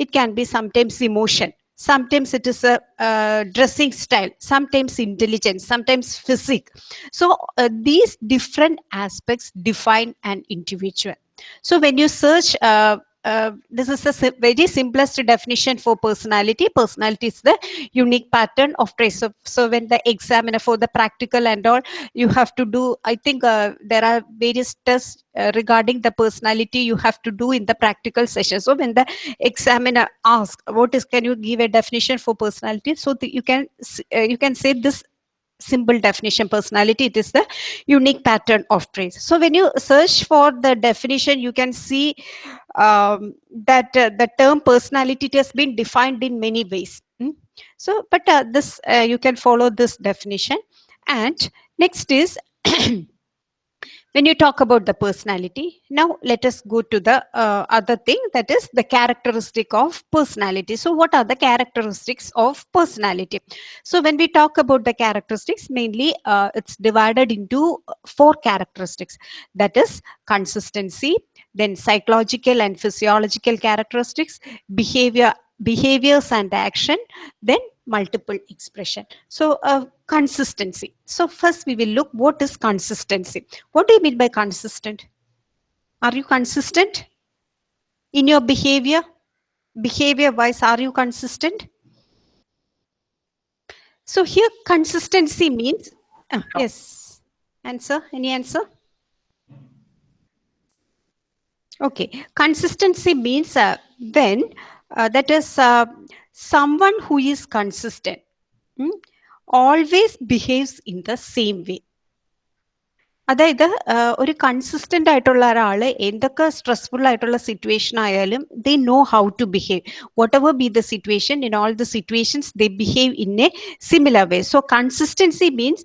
it can be sometimes emotion. Sometimes it is a dressing style. Sometimes intelligence. Sometimes physique. So uh, these different aspects define an individual. So when you search uh, uh, this is a very simplest definition for personality. Personality is the unique pattern of trace. So, so when the examiner for the practical and all, you have to do, I think uh, there are various tests uh, regarding the personality you have to do in the practical session. So when the examiner asks, what is, can you give a definition for personality? So you can, uh, you can say this simple definition personality it is the unique pattern of traits. So when you search for the definition you can see um, that uh, the term personality has been defined in many ways. Mm? so but uh, this uh, you can follow this definition. And next is when you talk about the personality. Now let us go to the uh, other thing that is the characteristic of personality. So what are the characteristics of personality? So when we talk about the characteristics mainly uh, it's divided into four characteristics. That is consistency then psychological and physiological characteristics behavior behaviors and action then multiple expression. So uh, consistency. So first we will look what is consistency. What do you mean by consistent? Are you consistent in your behavior? Behavior wise, are you consistent? So here consistency means, uh, yes, answer, any answer? Okay, consistency means uh, when uh, that is uh, someone who is consistent hmm, always behaves in the same way അതായത് ഒരു consistent ആയിട്ടുള്ള ഒരാൾ എന്തൊക്കെ stressful ആയിട്ടുള്ള situation ആയാലും they know how to behave whatever be the situation in all the situations they behave in a similar way so consistency means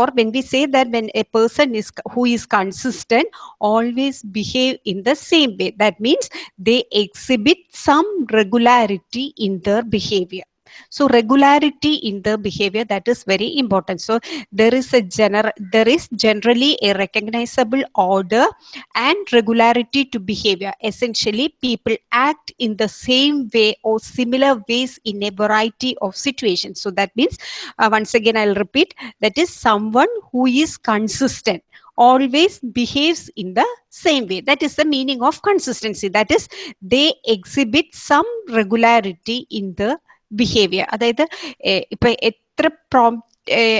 or when we say that when a person is who is consistent always behave in the same way that means they exhibit some regularity in their behavior. So regularity in the behavior that is very important. So there is a general there is generally a recognizable order and regularity to behavior. Essentially, people act in the same way or similar ways in a variety of situations. So that means uh, once again I'll repeat that is someone who is consistent always behaves in the same way. That is the meaning of consistency. That is, they exhibit some regularity in the behaviour അതായത് ഇപ്പൊ എത്ര PROM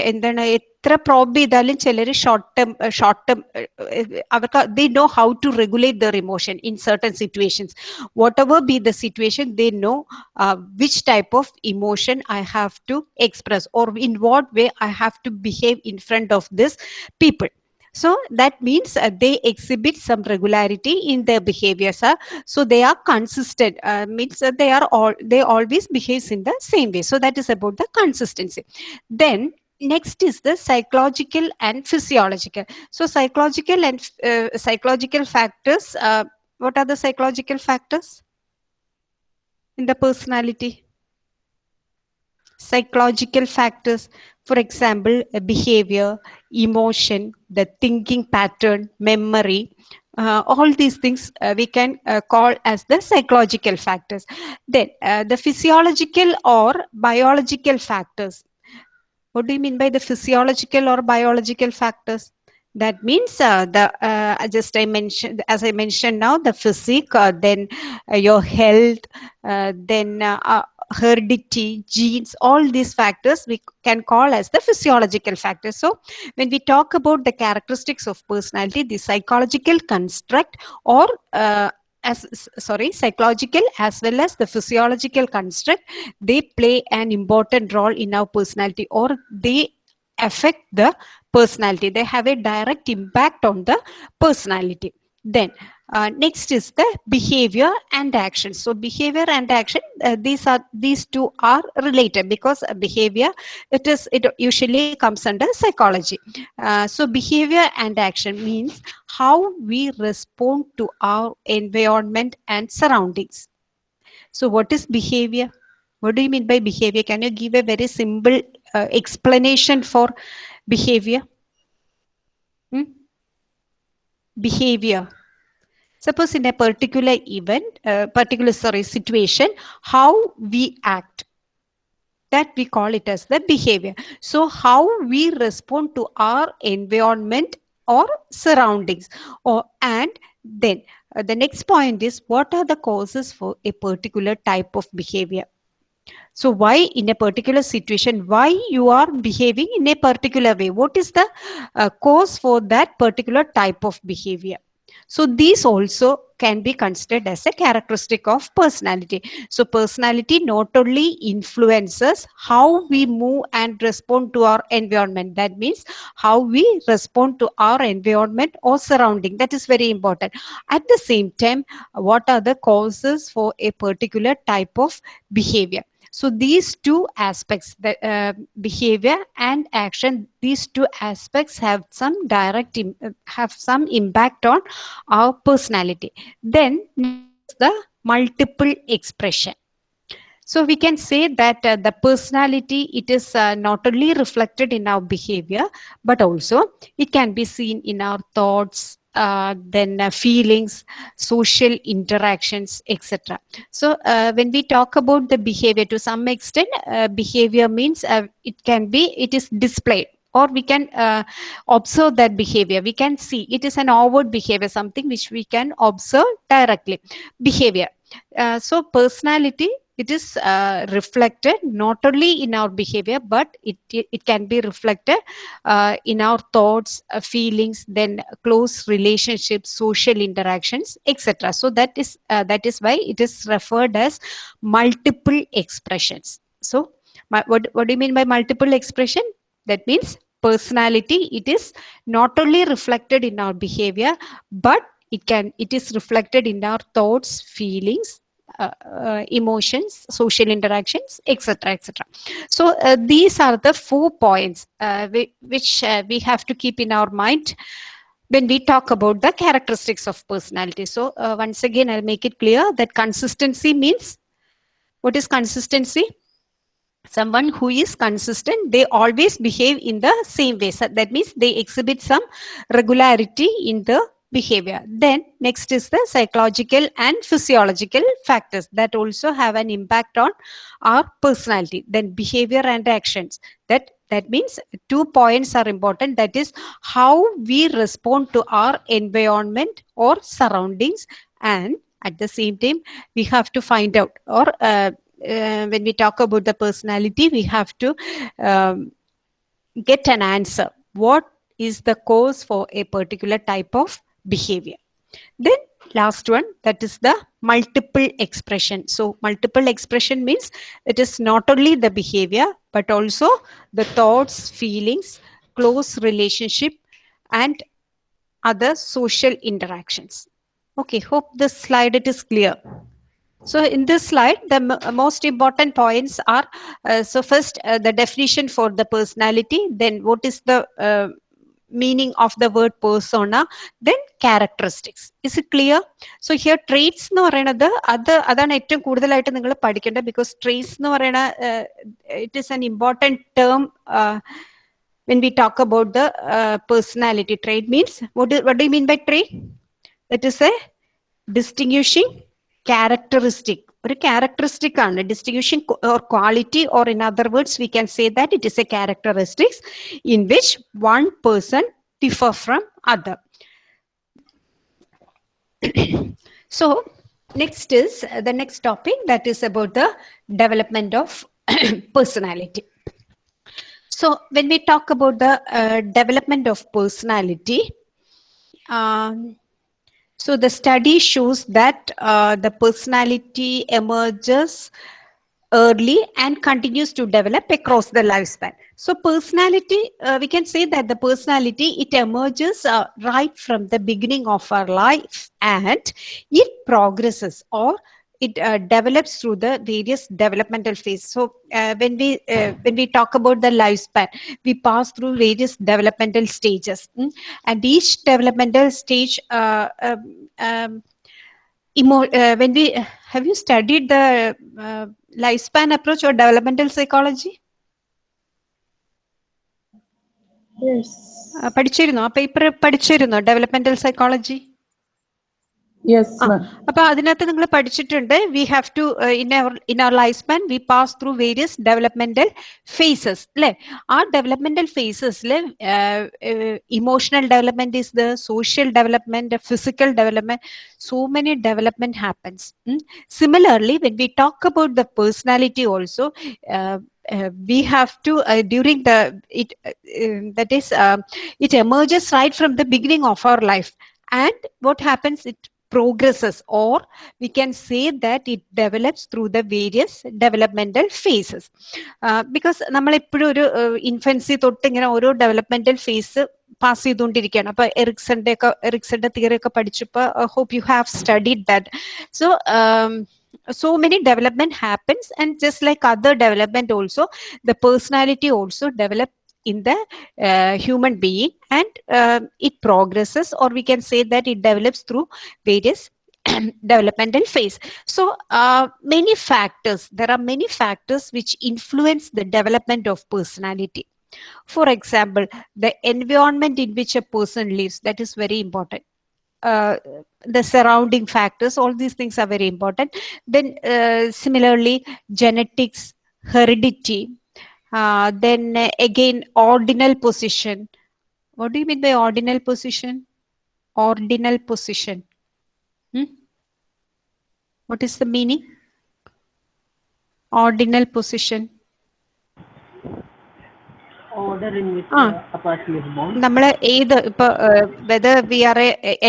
എന്താണ് എത്ര probe ചെയ്താലും ചിലർ short term short term അവർക്ക് they know how to regulate their emotion in certain situations whatever be the situation they know which type of emotion I have to express or in what way I have to behave in front of this people so that means uh, they exhibit some regularity in their behaviors. Uh, so they are consistent, uh, means they are all, they always behaves in the same way. So that is about the consistency. Then next is the psychological and physiological. So psychological and uh, psychological factors, uh, what are the psychological factors in the personality? Psychological factors, for example, behavior, emotion, the thinking pattern, memory, uh, all these things uh, we can uh, call as the psychological factors. Then uh, the physiological or biological factors. What do you mean by the physiological or biological factors? That means uh, the uh, just I mentioned as I mentioned now the physique, then your health, then heredity, genes, all these factors we can call as the physiological factors. So when we talk about the characteristics of personality, the psychological construct or uh, as sorry psychological as well as the physiological construct they play an important role in our personality or they affect the personality they have a direct impact on the personality then uh, next is the behavior and action. So behavior and action, uh, these are these two are related because behavior it is it usually comes under psychology. Uh, so behavior and action means how we respond to our environment and surroundings. So what is behavior? What do you mean by behavior? Can you give a very simple uh, explanation for behavior? Hmm? Behavior. Suppose in a particular event uh, particular sorry situation how we act. That we call it as the behavior. So how we respond to our environment or surroundings. Or and then uh, the next point is what are the causes for a particular type of behavior so why in a particular situation why you are behaving in a particular way what is the uh, cause for that particular type of behavior so these also can be considered as a characteristic of personality. So personality not only influences how we move and respond to our environment. That means how we respond to our environment or surrounding. That is very important. At the same time, what are the causes for a particular type of behavior? So these two aspects, the uh, behavior and action, these two aspects have some direct, uh, have some impact on our personality. Then the multiple expression. So we can say that uh, the personality, it is uh, not only reflected in our behavior, but also it can be seen in our thoughts, uh, then uh, feelings, social interactions, etc. So uh, when we talk about the behavior, to some extent, uh, behavior means uh, it can be, it is displayed or we can uh, observe that behavior. We can see it is an outward behavior, something which we can observe directly. Behavior. So personality it is uh, reflected not only in our behavior but it it, can be reflected uh, in our thoughts uh, feelings then close relationships social interactions etc so that is uh, that is why it is referred as multiple expressions. So my, what, what do you mean by multiple expression? That means personality it is not only reflected in our behavior but it can it is reflected in our thoughts feelings emotions, social interactions, etc., etc. So uh, these are the four points uh, we, which uh, we have to keep in our mind when we talk about the characteristics of personality. So uh, once again, I'll make it clear that consistency means what is consistency? Someone who is consistent, they always behave in the same way. So that means they exhibit some regularity in the behavior. Then next is the psychological and physiological factors that also have an impact on our personality. Then behavior and actions. That that means two points are important. That is how we respond to our environment or surroundings, and at the same time we have to find out or uh, uh, when we talk about the personality, we have to um, get an answer. What is the cause for a particular type of behavior. Then last one, that is the multiple expression. So multiple expression means it is not only the behavior, but also the thoughts, feelings, close relationship, and other social interactions. Okay, hope this slide it is clear. So in this slide, the most important points are, uh, so first uh, the definition for the personality, then what is the uh, meaning of the word persona then characteristics is it clear so here traits എന്ന് പറയുന്നത് അത് അതാണ് ഏറ്റവും കൂടുതലായിട്ട് നിങ്ങൾ because because traits എന്ന് it is an important term term when we talk about the uh, personality trait means what do, what do you mean by trait that is a distinguishing characteristic ഒരു characteristic ആണ് distinction or quality or in other words V can say that it is A characteristics in which one person differ from other so next is uh, the next topic that is about the development of personality so when we talk about the uh, development of personality um, so the study shows that uh, the personality emerges early and continues to develop across the lifespan. So personality, uh, we can say that the personality, it emerges uh, right from the beginning of our life and it progresses or it uh, develops through the various developmental phases. So uh, when we uh, when we talk about the lifespan, we pass through various developmental stages, mm, and each developmental stage. Uh, um, um, emo- uh, when we have you studied the uh, lifespan approach or developmental psychology? Yes. ആ, പഠിച്ചിരുന്നോ ആ paper പഠിച്ചിരുന്നോ developmental psychology Yes, ആ, ma'am. അപ്പൊ അതിനകത്ത് നിങ്ങൾ പഠിച്ചിട്ടുണ്ട് we have to in our in our life span V pass through various developmental faces അല്ലെ ആ developmental ഫേസസിൽ emotional development is the social development physical development so many development happens similarly when we talk about the personality also uh, we have to uh, during the it uh, uh, that is uh, it emerges right from the beginning of our life and what happens it progresses or we can say that it develops through the various developmental phases uh, because നമ്മൾ എപ്പോഴും ഒരു infancy തൊട്ട് ഇങ്ങനെ ഓരോ developmental phase pass ചെയ്തുകൊണ്ടിരിക്കുകയാണ് അപ്പൊ എറിക്സന്റെ ഒക്കെ എറിക്സന്റെ തിയറി ഒക്കെ പഠിച്ചപ്പോ hope you have studied that so so many development happens and just like other development also the personality also develop in the uh, human being and uh, it progresses or we can say that it develops through various developmental phase. So uh, many factors there are many factors which influence the development of personality. For example the environment in which a person lives that is very important. Uh, the surrounding factors all these things are very important. Then uh, similarly genetics heredity uh, then uh, again ordinal position what do you mean by ordinal position ordinal position Hmm? what is the meaning ordinal position order in which Ah. uh, a person is born. നമ്മൾ ഏത് ഇപ്പൊ whether V R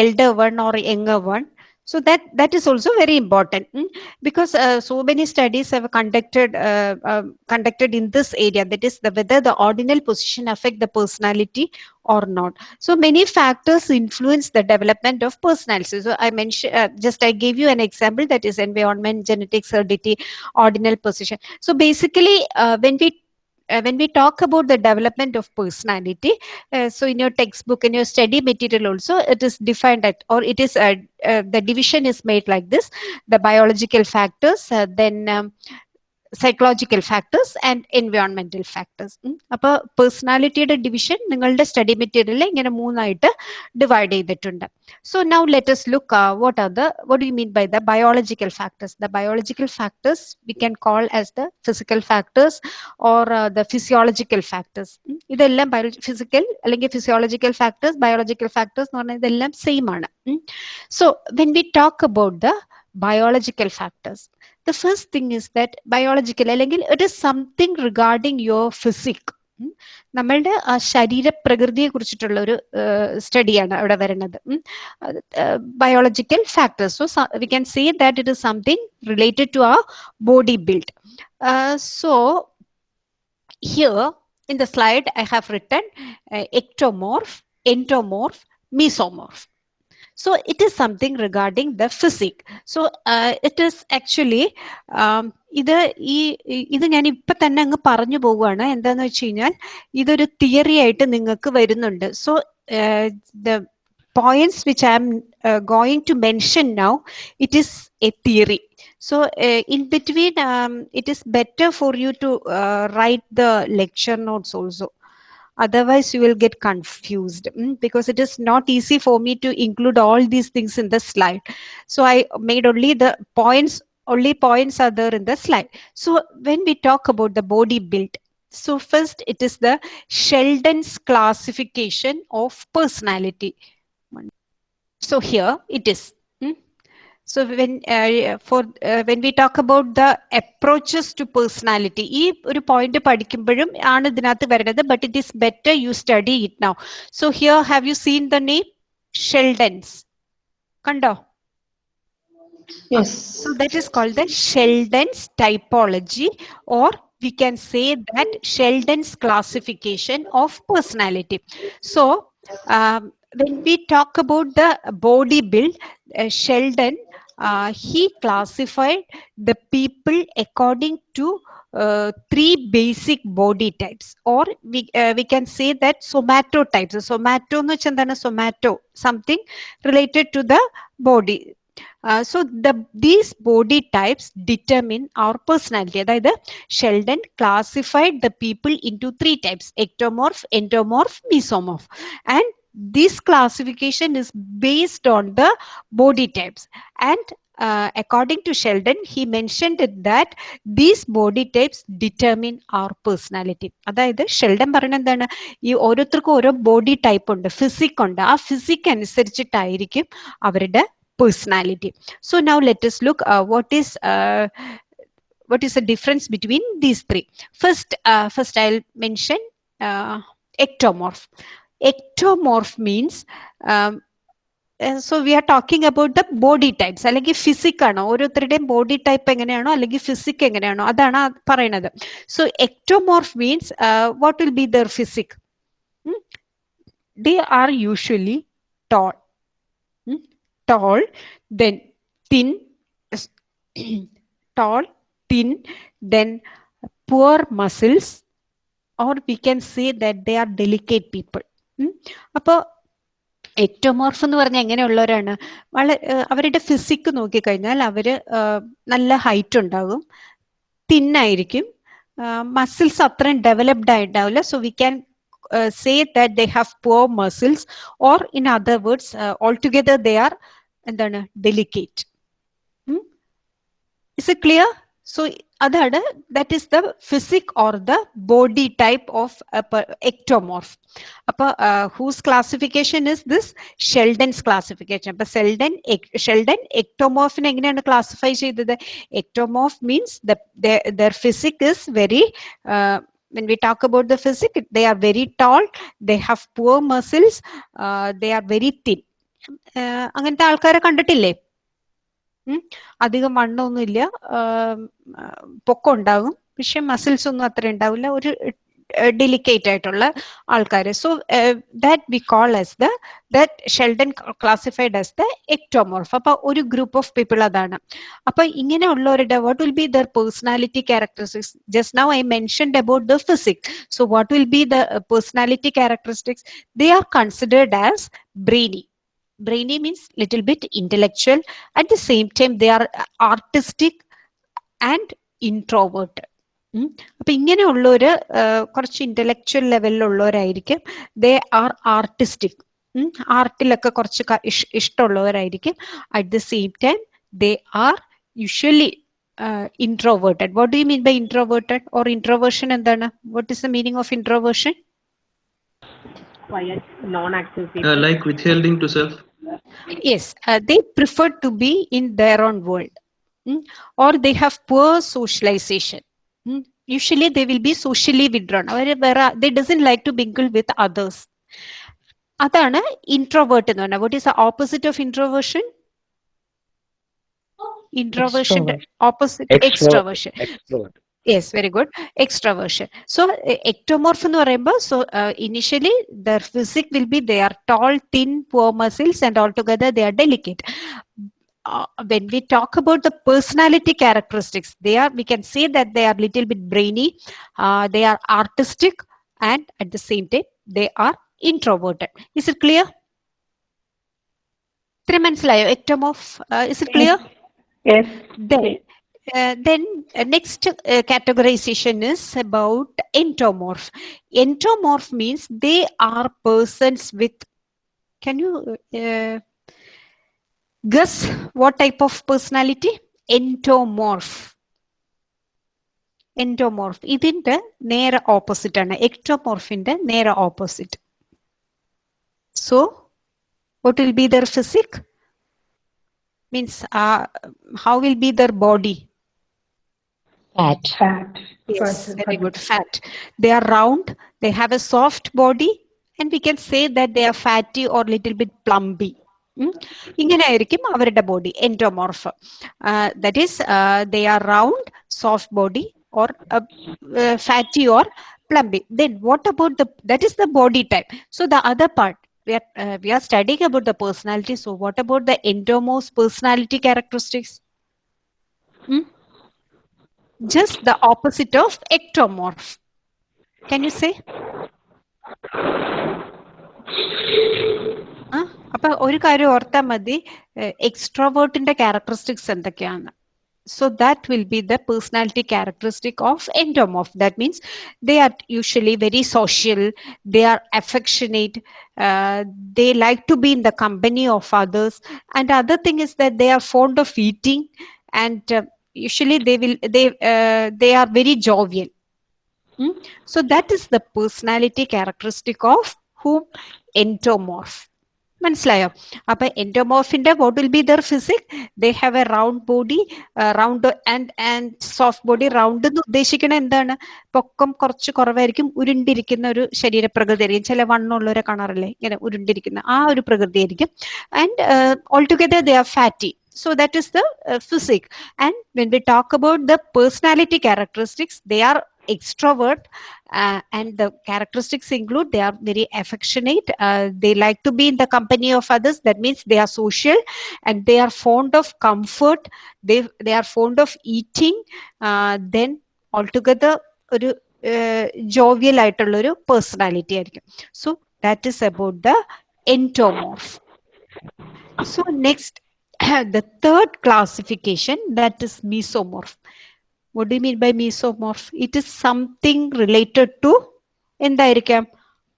elder one or younger one so that that is also very important mm, because uh, so many studies have conducted uh, uh, conducted in this area. That is the whether the ordinal position affect the personality or not. So many factors influence the development of personality. So i mentioned uh, just i gave you an example that is environment genetics heredity ordinal position. So basically uh, when we uh, when we talk about the development of personality uh, so in your textbook in your study material also it is defined at or it is uh, uh, the division is made like this. The biological factors uh, then um, psychological factors and എൻവയോൺമെന്റൽ factors അപ്പോൾ പേഴ്സണാലിറ്റിയുടെ division നിങ്ങളുടെ study മെറ്റീരിയലിൽ ഇങ്ങനെ മൂന്നായിട്ട് divide ചെയ്തിട്ടുണ്ട്. So now let's look what are the what you mean by the biological factors the biological factors we can call as the physical factors or the physiological factors ഇതെല്ലാം physical അല്ലെങ്കിൽ physiological factors biological factors എന്ന് പറഞ്ഞാൽ ഇതെല്ലാം same ആണ്. So when we talk about the biological factors the first thing is that biological അല്ലെങ്കിൽ it is something regarding your physique ഉം. നമ്മളുടെ ആ ശരീരപ്രകൃതിയെ കുറിച്ചിട്ടുള്ള ഒരു സ്റ്റഡിയാണ് അവിടെ വരുന്നത് biological factors so we can say that it is something related to ആ body build so here in the slide I have written ectomorph endomorph mesomorph so it is something regarding the physics. so uh, it is actually um, ഇത് ഈ ഇത് ഞാൻ ഇപ്പൊ തന്നെ അങ്ങ് പറഞ്ഞു പോവുകയാണ് എന്താന്ന് വെച്ച് കഴിഞ്ഞാൽ ഇതൊരു തിയറി ആയിട്ട് നിങ്ങൾക്ക് വരുന്നുണ്ട് so the points which I am going to mention now it is a theory so uh, in between um, it is better for you to uh, write the lecture notes also otherwise you will get confused mm, because it is not easy for me to include all these things in the slide. So i made only the points only points are there in the slide. So when we talk about the body build so first it is the sheldon's classification of personality. So here it is. so when uh, for uh, when we talk about the approaches to personality ഈ ഒരു point പഠിക്കുമ്പോഴും ആണ് ഇതിനകത്ത് വരുന്നത് but it is better you study it now so here have you seen the name Sheldon's കണ്ടോ Yes. So that is called the Sheldon's typology, or we can say that Sheldon's classification of personality. So um, when we talk about the body build, uh, Sheldon uh, he classified the people according to uh, three basic body types, or we uh, we can say that somatotypes. Somato എന്ന് വെച്ചാൽ എന്താണ് somato something related to the body. Uh, so the these body types determine our personality അതായത് Sheldon classified the people into three types ectomorph endomorph mesomorph and this classification is based on the body types and uh, according to sheldon he mentioned it that these body types determine our personality അതായത് Sheldon പറയുന്നത് എന്താണ് ഈ ഓരോരുത്തർക്കും ഓരോ body type ഉണ്ട് physique ഉണ്ട് ആ physique അനുസരിച്ചിട്ടായിരിക്കും അവരുടെ personality so now let's look what is what is the difference between these three first uh, first i'll mention uh, ectomorph ectomorph means um, so we are talking about the body types അല്ലെങ്കിൽ physique ആണോ ഓരോരുത്തരുടെയും body type എങ്ങനെയാണോ അല്ലെങ്കിൽ physique എങ്ങനെയാണോ അതാണ് ആ പറയുന്നത് so ectomorph means what will be their physique they are usually toll toll then thin tall, thin, then poor muscles, or we can say that they are delicate people. അപ്പോൾ ectomorph എന്ന് പറഞ്ഞാൽ എങ്ങനെയുള്ളവരാണ്? വളരെ അവരുടെ physique നോക്കിക്കഴിഞ്ഞാൽ അവർ നല്ല height ഉണ്ടാകും. തിന്നായിരിക്കും muscles അത്രയും developed ആയിട്ടുണ്ടാവില്ല so we can say that they have poor muscles or in other words all together they are എന്താണ് delicate is it clear so അതാണ് that is the physique or the body type of ectomorph അപ്പൊ whose classification is this Sheldon's classification അപ്പൊ സെൽഡൻ Sheldon എക്ടോമോർഫിനെ എങ്ങനെയാണ് classify ചെയ്തത്? Ectomorph means their physique is very when we talk about the physic they are very tall they have poor muscles uh, they are very thin. അങ്ങനത്തെ ആൾക്കാരെ കണ്ടിട്ടില്ലേ? അധികം വണ്ണമൊന്നുമില്ല പൊക്കം ഉണ്ടാകും പക്ഷെ മസിൽസ് ഒന്നും അത്ര ഉണ്ടാവില്ല. ഒരു ഡെലിക്കേറ്റ് ആയിട്ടുള്ള ആൾക്കാർ so that we call as the that Sheldon classified as the ectomorph അപ്പൊ ഒരു ഗ്രൂപ്പ് ഓഫ് പീപ്പിൾ അതാണ്. അപ്പൊ ഇങ്ങനെയുള്ളവരുടെ what will be their personality characteristics just now I mentioned about the physics so what will be the personality characteristics they are considered as brainy brainy means little bit intellectual at the same time they are artistic and introverted അപ്പൊ ഇങ്ങനെയുള്ളവര് കുറച്ച് intellectual ലെവലിലുള്ളവരായിരിക്കും they are artistic ആർട്ടിലൊക്കെ കുറച്ച് ഇഷ്ടമുള്ളവരായിരിക്കും at the same time they are usually introverted what do you mean by introverted or introversion എന്താണ് what is the meaning of introversion Quiet, non-active people. Uh, like withholding to self. yes uh, they prefer to be in their own world mm, or they have poor socialization mm. usually they will be socially withdrawn or they doesn't like to mingle with others അതാണ് introvert എന്ന് പറഞ്ഞാൽ what is the opposite of introversion ഇൻട്രോവേർഷന്റെ opposite extroversion yes very good എക്സ്ട്രവേർഷൻ so ectomorph എന്ന് പറയുമ്പോൾ so initially there physique will be they are toll thin poor muscles and all together they are delicate when we talk about the personality characteristics they are we can say that they are little bit brainy uh, they are artistic and at the same time they are introverted is it clear ഇത്ര മനസ്സിലായോ എക്ടോമോഫ് is it clear Yes. then uh, then uh, next uh, categorization is about endomorph. Endomorph means they are persons with, can you guess what type of personality? Entomorph. Endomorph. It is the near opposite. Ectomorph is the near opposite. So, what will be their physique? Means, uh, how will be their body? Fat. Fat. Yes, Fat. very good. Fat. They are round. They have a soft body, and we can say that they are fatty or little bit plumpy. ഇങ്ങനെ ആയിരിക്കും അവരുടെ body endomorph that is they are round soft body or fatty or plumpy then what about the that is the body type so the other part we are uh, we are studying about the personality so what about the endomorph's personality characteristics Hmm? just the opposite of ectomorph can you say ആ അപ്പൊ ഒരു കാര്യം ഓർത്താൽ മതി എക്സ്ട്രോവേർട്ടിന്റെ characteristics എന്തൊക്കെയാണ് so that will be the personality characteristic of endomorph that means they are usually very social they are affectionate uh, they like to be in the company of others and other thing is that they are fond of eating and uh, usually they will they uh, they are very jovial. Hmm? so that is the personality characteristic of whom endomorph മനസ്സിലായോ? അപ്പൊ എൻഡോമോഫിന്റെ what will be their physique they have a round body round and and soft body round എന്ന് ഉദ്ദേശിക്കണ എന്താണ്? പൊക്കം കുറച്ച് കുറവായിരിക്കും ഉരുണ്ടിരിക്കുന്ന ഒരു ശരീരപ്രകൃതി ആയിരിക്കും. ചില വണ്ണമുള്ളവരെ കാണാറില്ലേ? ഇങ്ങനെ ഉരുണ്ടിരിക്കുന്ന ആ ഒരു പ്രകൃതി ആയിരിക്കും. And all together they are fatty so that is the uh, and when we talk about the personality characteristics they are extrovert uh, and the characteristics include they are very affectionate uh, they like to be in the company of others that means they are social and they are fond of comfort they they are fond of eating uh, then altogether ഒരു uh, jovial ആയിട്ടുള്ളൊരു personality. So that is about the endomorph. So next. The third classification that is mesomorph what do you mean by mesomorph it is something related to എന്തായിരിക്കാം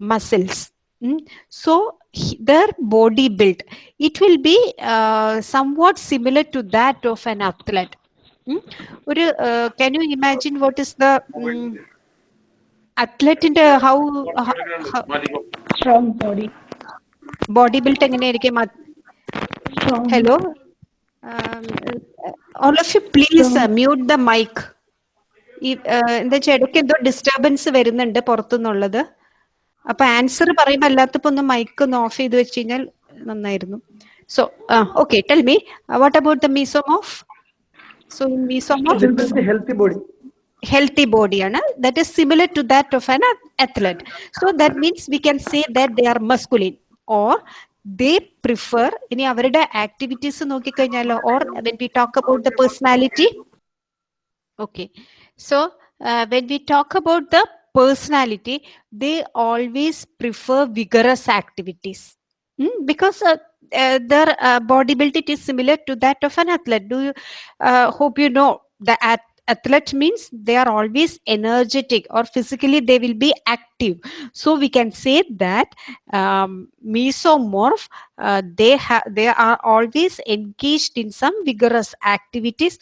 muscles Mm. so their body build it will be uh, somewhat similar to that of an athlete Mm. ഒരു uh, can you imagine what is the um, athlete in the how, how, how Strong body. body built എങ്ങനെയായിരിക്കും. Hello. Um, uh, all of you, please uh, mute the mic. uh, എന്താ ഇടയ്ക്ക് എന്തോ disturbance വരുന്നുണ്ട് പുറത്തുനിന്നുള്ളത് അപ്പൊ answer പറയുമ്പോൾ അല്ലാത്തപ്പോ ഒന്ന് mic ഒന്ന് of ചെയ്ത് വെച്ച് കഴിഞ്ഞാൽ നന്നായിരുന്നു so okay tell me what about the mesomorph so mesomorph healthy body. healthy body ആണ് that is similar to that of an athlete so that means we can say that they are masculine or they prefer ഇനി അവരുടെ activities നോക്കിക്കഴിഞ്ഞാലോ or when we talk about the personality okay so uh, when we talk about the personality they always prefer vigorous activities Hmm, because uh, uh, their uh, body build it is similar to that of an athlete do you uh, hope you know the at- athlete means they are always energetic or physically they will be active. So we can say that um, mesomorph uh, they have they are always engaged in some vigorous activities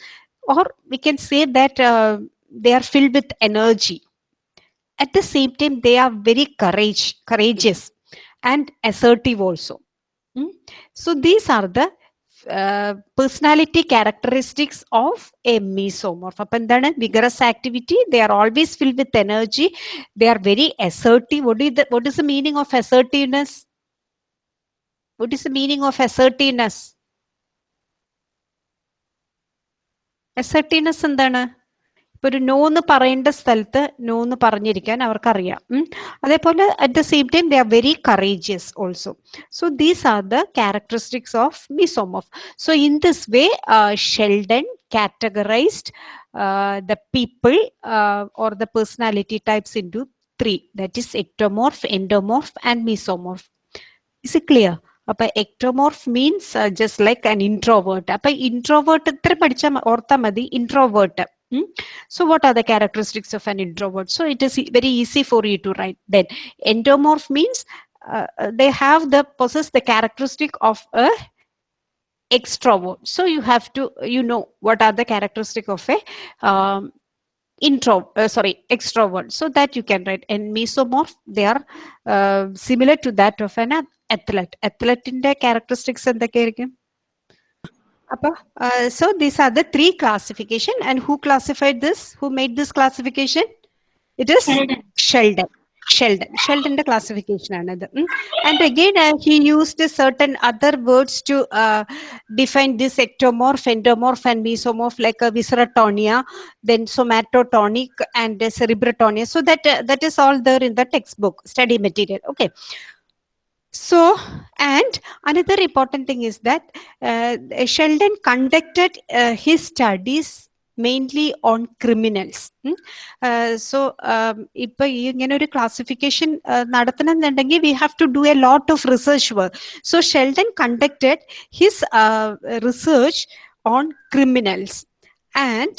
or we can say that uh, they are filled with energy. At the same time they are very courage courageous and assertive also. Mm. so these are the uh, personality characteristics of a mesomorph അപ്പൊ എന്താണ് vigorous activity they are always filled with energy they are very assertive what is the what is the meaning of assertiveness what is the meaning of assertiveness assertiveness എന്താണ് ഇപ്പൊ ഒരു no എന്ന് പറയേണ്ട സ്ഥലത്ത് no എന്ന് പറഞ്ഞിരിക്കാൻ അവർക്കറിയാം. അതേപോലെ at the same time the are very courageous also so these are the characteristics of mesomorph so in this way Sheldon categorised the people or the personality types into three that is ectomorph endomorph and mesomorph is it clear അപ്പൊ ectomorph means just like an introvert അപ്പൊ introvert ഇത്ര പഠിച്ചാൽ ഓർത്താൽ മതി. Introvert Hmm? So what are the characteristics of an introvert? So it is very easy for you to write that. Endomorph means uh, uh, they have the possess the characteristic of a extrovert. So you have to, you know, what are the characteristic of a um, intro, uh, sorry, extrovert. So that you can write. And mesomorph, they are uh, similar to that of an athlete. Athlete in the characteristics and the character. Uh, so these are the three classification and who classified this? Who made this classification? It is Sheldon. Sheldon. Sheldon. The classification another. And again, uh, he used certain other words to uh, define this ectomorph, endomorph, and mesomorph, like uh, viscerotonia, then somatotonic, and uh. So that uh, that is all there in the textbook study material. Okay so and another important thing is that uh, sheldon conducted uh, his studies mainly on criminals ഉം. Uh, so um, ഇപ്പൊ ഈ ഇങ്ങനെ ഒരു classification നടത്തണമെന്നുണ്ടെങ്കിൽ we have to do a lot of research work so Sheldon conducted his research on criminals and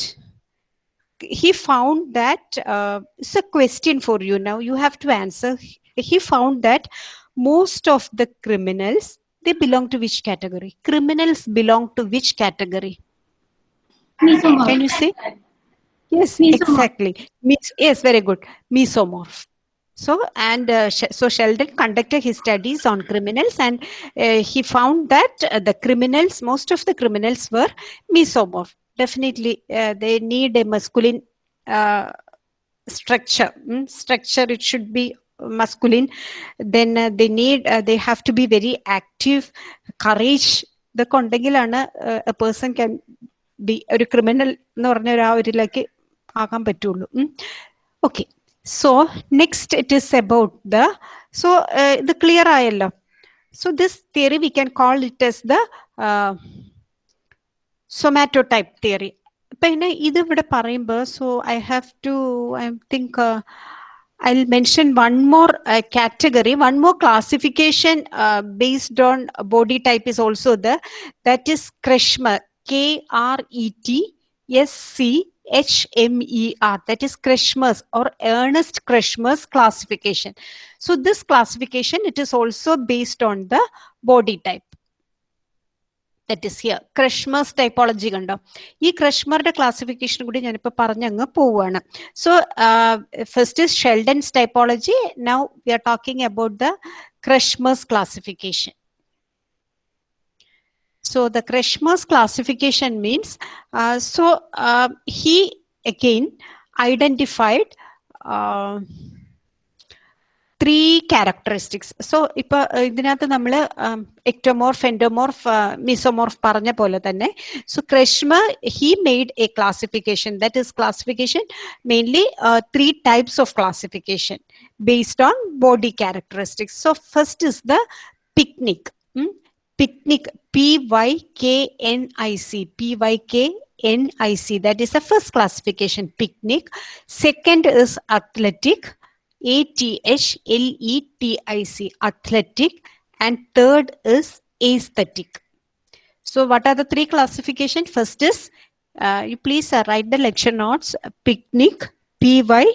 he found that uh, it's a question for you now you have to answer he found that most of the criminals they belong to which category? Criminals belong to which category? Mesomorph. can you say yes Mesomorph. exactly. Mes- yes very good. Mesomorph. So and uh, so sheldon conducted his studies on criminals and uh, he found that uh, the criminals most of the criminals were mesomorph. Definitely uh, they need a masculine uh, structure. Mm, structure it should be masculine then uh, they need uh, they have to be very active courage ഇതൊക്കെ ഉണ്ടെങ്കിലാണ് A person can be ഒരു criminal എന്ന് പറഞ്ഞ ഒരു ആ ഒരിലേക്ക് ആകാൻ പറ്റുള്ളൂ okay so next it is about the so ഇത് clear ആയല്ലോ so this theory V can call it S the സൊമാറ്റോടൈപ്പ് theory പിന്നെ ഇത് ഇവിടെ പറയുമ്പോൾ so I have to I think I'll mention one more uh, category, one more classification uh, based on body type is also there. That is Kretschmer, K R E T S C H M E R. That is Kretschmer's or Ernest Kretschmer's classification. So this classification, it is also based on the body type. That is here Kretschmer's typology കണ്ടോ? ഈ ക്രഷ്മറുടെ classification കൂടി ഞാനിപ്പോൾ പറഞ്ഞങ്ങ് പോവുകയാണ് so first is Sheldon's typology now we are talking about the Kretschmer's classification So the Kreshmer's classification means, uh, so uh, he again identified uh, three characteristics. So, ipa idinathu nammal ectomorph, endomorph, uh, mesomorph paranja pole thanne. So, Kretschmer he made a classification. That is classification mainly three types of classification based on body characteristics. So, first is the pyknic. Hmm? Pyknic. P y k n i c. P y k n i c. That is the first classification. Pyknic. Second is athletic athletic a t h l e t i c and third is asthenic. So what are the three classification? First is uh, you please uh, write the lecture notes. Pyknic p y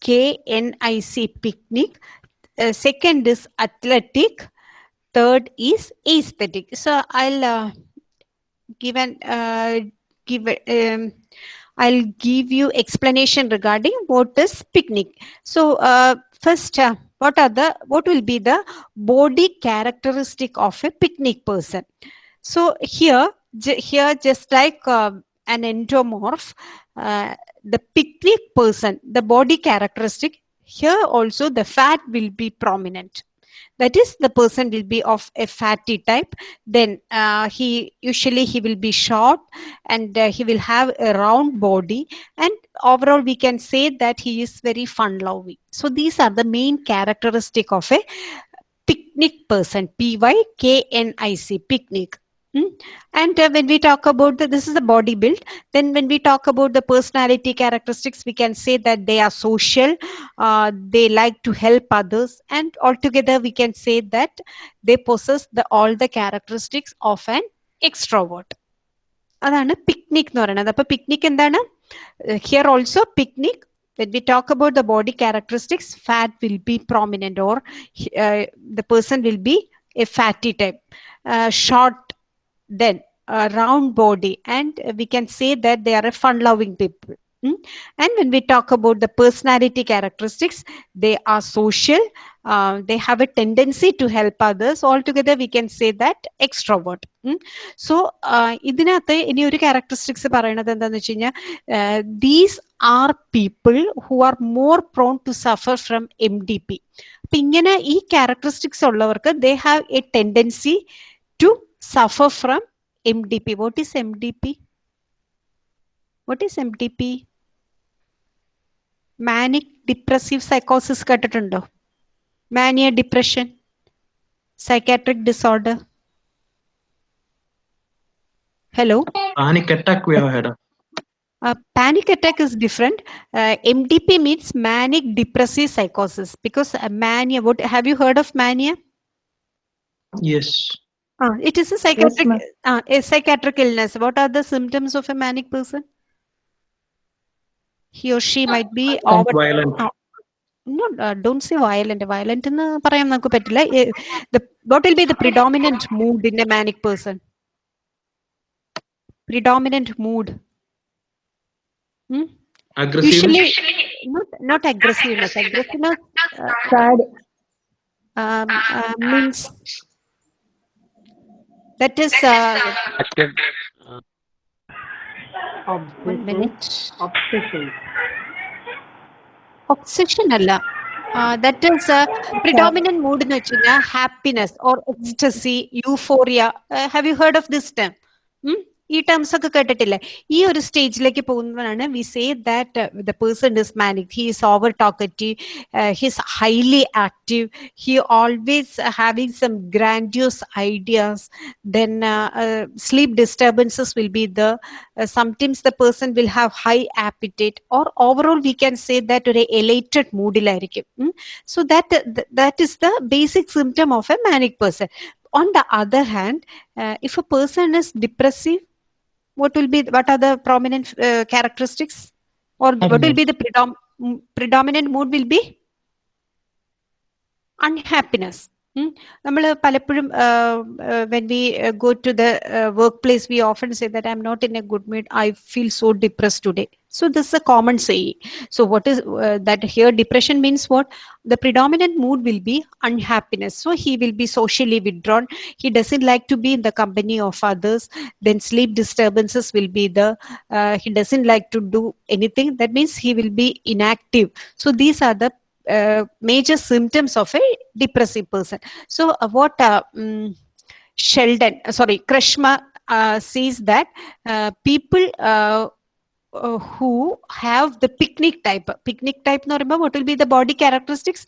k n i c pyknic. Uh, second is athletic. Third is asthenic. So i'll uh, give an uh, give um, i'll give you explanation regarding what is pyknic. So uh, first uh, what are the what will be the body characteristic of a pyknic person? So here here just like uh, an endomorph uh, the pyknic person the body characteristic here also the fat will be prominent that is the person will be of a fatty type. Then uh, he usually he will be short and uh, he will have a round body. And overall we can say that he is very fun loving. So these are the main characteristic of a pyknic person. P y k n i c pyknic. and uh, when we talk about the, this is the body build then when we talk about the personality characteristics we can say that they are social uh, they like to help others and altogether we can say that they possess the all the characteristics of an extrovert അതാണ് pyknic എന്ന് പറയുന്നത് അപ്പൊ pyknic എന്താണ് here also pyknic when we talk about the body characteristics fat will be prominent or uh, the person will be a fatty type uh, short then a round body and we can say that they are a fun loving people Mm. and when we talk about the personality characteristics they are social uh, they have a tendency to help others altogether we can say that extrovert Mm. so uh, ഇതിനകത്ത് ഇനി ഒരു characteristics പറയണത് എന്താന്ന് വെച്ച് കഴിഞ്ഞാൽ these are people who are more prone to suffer from M D P അപ്പൊ ഇങ്ങനെ ഈ ക്യാരക്ടറിസ്റ്റിക്സ് ഉള്ളവർക്ക് they have a tendency to suffer from MDP. What is MDP? What is MDP? Manic depressive psychosis കേട്ടിട്ടുണ്ടോ mania depression psychiatric disorder hello Panic attack we have had. panic attack is different uh, mdp means manic depressive psychosis because uh, mania what have you heard of mania Yes. Uh, it is a psychiatric, yes, uh, a psychiatric illness. What are the symptoms of a manic person? He or she might be over, violent. Uh, no, uh, don't say violent. Violent in the, eh, the what will be the predominant mood in a manic person? Predominant mood. Hmm? Aggressive. Usually, not, not aggressiveness. Aggressiveness. Uh, sad. Um, uh, means that is uh, one Obsession. minute Obsession. Obsession അല്ല that is predominant mood എന്ന് വെച്ച് കഴിഞ്ഞാൽ happiness or ecstasy euphoria have you heard of this term ഈ terms ഒക്കെ കേട്ടിട്ടില്ലേ ഈ ഒരു സ്റ്റേജിലേക്ക് പോകുന്നതാണ് V say that the person is manic he is over talkative his highly active he always having some ഗ്രാൻഡ്യൂസ് ideas then sleep disturbances will be there uh, sometimes the person will have high appetite or overall we can say that ഒരു elated moodiലായിരിക്കും ഉം. so that th- that is the basic symptom of a manic person on the other hand uh, if a person is depressive what will be what are the prominent uh, characteristics or what will be the predom- mm, predominant mood will be unhappiness നമ്മൾ പലപ്പോഴും when we go to the work place we often say that I am not in A good mood I feel so depress today so this is a common saying. So what is uh, that here depression means what? The predominant mood will be unhappiness. So he will be socially withdrawn. He doesn't like to be in the company of others. Then sleep disturbances will be there uh, he doesn't like to do anything. That means he will be inactive. So these are the uh, major symptoms of a depressive person. So uh, what mm, sheldon uh, sorry Kretschmer uh, says that uh, people uh, uh, who have the pyknic type. Pyknic type എന്ന് remember what will be the body characteristics?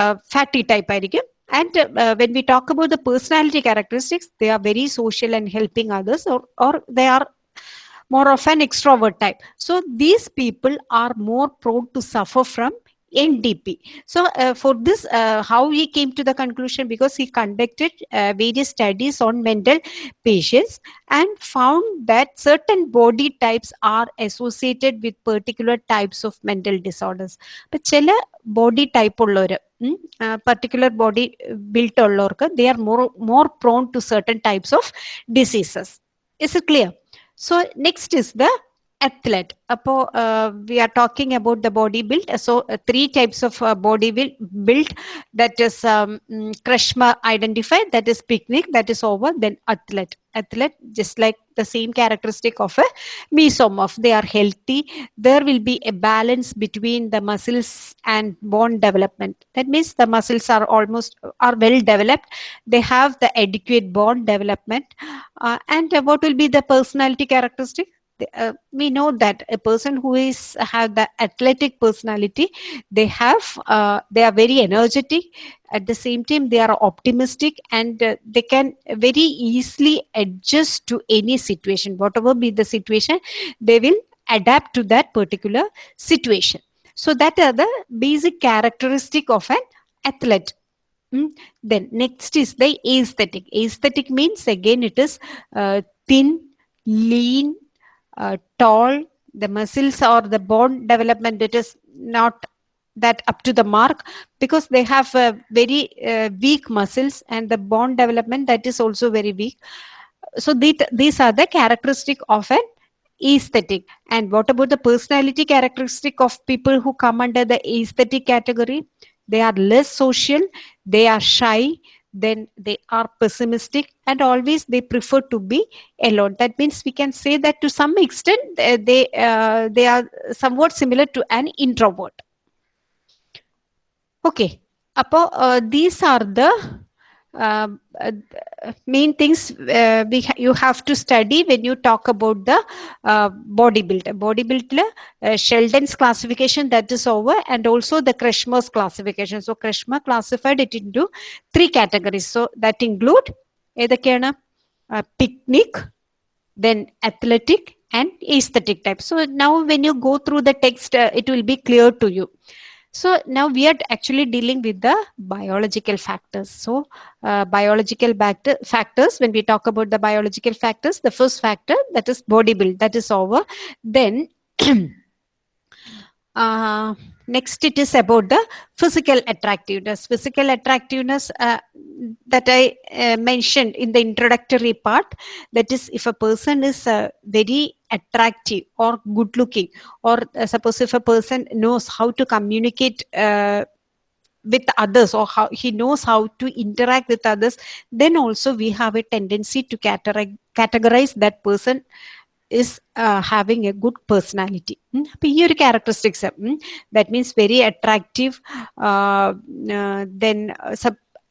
Uh, fatty type ആയിരിക്കും. And uh, when we talk about the personality characteristics they are very social and helping others or, or they are more of an extrovert type. So these people are more prone to suffer from MDP. So uh, for this, uh, how he came to the conclusion because he conducted uh, various studies on mental patients and found that certain body types are associated with particular types of mental disorders. But ചില body type ഉള്ളവർ particular body built ഉള്ളവർക്ക് they are more more prone to certain types of diseases. Is it clear? So next is the athlete അപ്പോ V are talking about the body build so three types of body build that is um, mm, krishma identified that is picnic that is over then athlete athlete just like the same characteristic of a mesomorph they are healthy there will be a balance between the muscles and bone development that means the muscles are almost are well developed they have the adequate bone development uh, and uh, what will be the personality characteristic The- Uh, we know that a person who is have the athletic personality they have uh, they are very energetic. At the same time they are optimistic and uh, they can very easily adjust to any situation. Whatever be the situation they will adapt to that particular situation. So that are the basic characteristic of an athlete. Mm. then next is the asthenic. Asthenic means again it is uh, thin lean uh, tall the muscles or the bone development it is not that up to the mark because they have uh, very uh, weak muscles and the bone development that is also very weak. So the- these are the characteristic of an asthenic. And what about the personality characteristic of people who come under the asthenic category? They are less social they are shy then they are pessimistic and always they prefer to be alone. That means we can say that to some extent they uh, they are somewhat similar to an introvert. Okay. Apo, uh, these are the um, uh, main things uh, we ha you have to study when you talk about the uh, bodybuilder. Bodybuilder, uh, Sheldon's classification that is over and also the Kretschmer's classification. So Kretschmer classified it into three categories. So that include ഏതൊക്കെയാണ് pyknic, then athletic and asthenic type. So now when you go through the text, uh, it will be clear to you so now we are actually dealing with the biological factors. So uh, biological factor, factors when we talk about the biological factors the first factor that is body build that is over. Then Uh, next, it is about the physical attractiveness. Physical attractiveness uh, that I uh, mentioned in the introductory part. That is, if a person is uh, very attractive or good looking, or uh, suppose if a person knows how to communicate with others or how he knows how to interact with others then also we have a tendency to categorize that person is uh, having a good personality ഉം. അപ്പൊ ഈ ഒരു characteristics that means very attractive then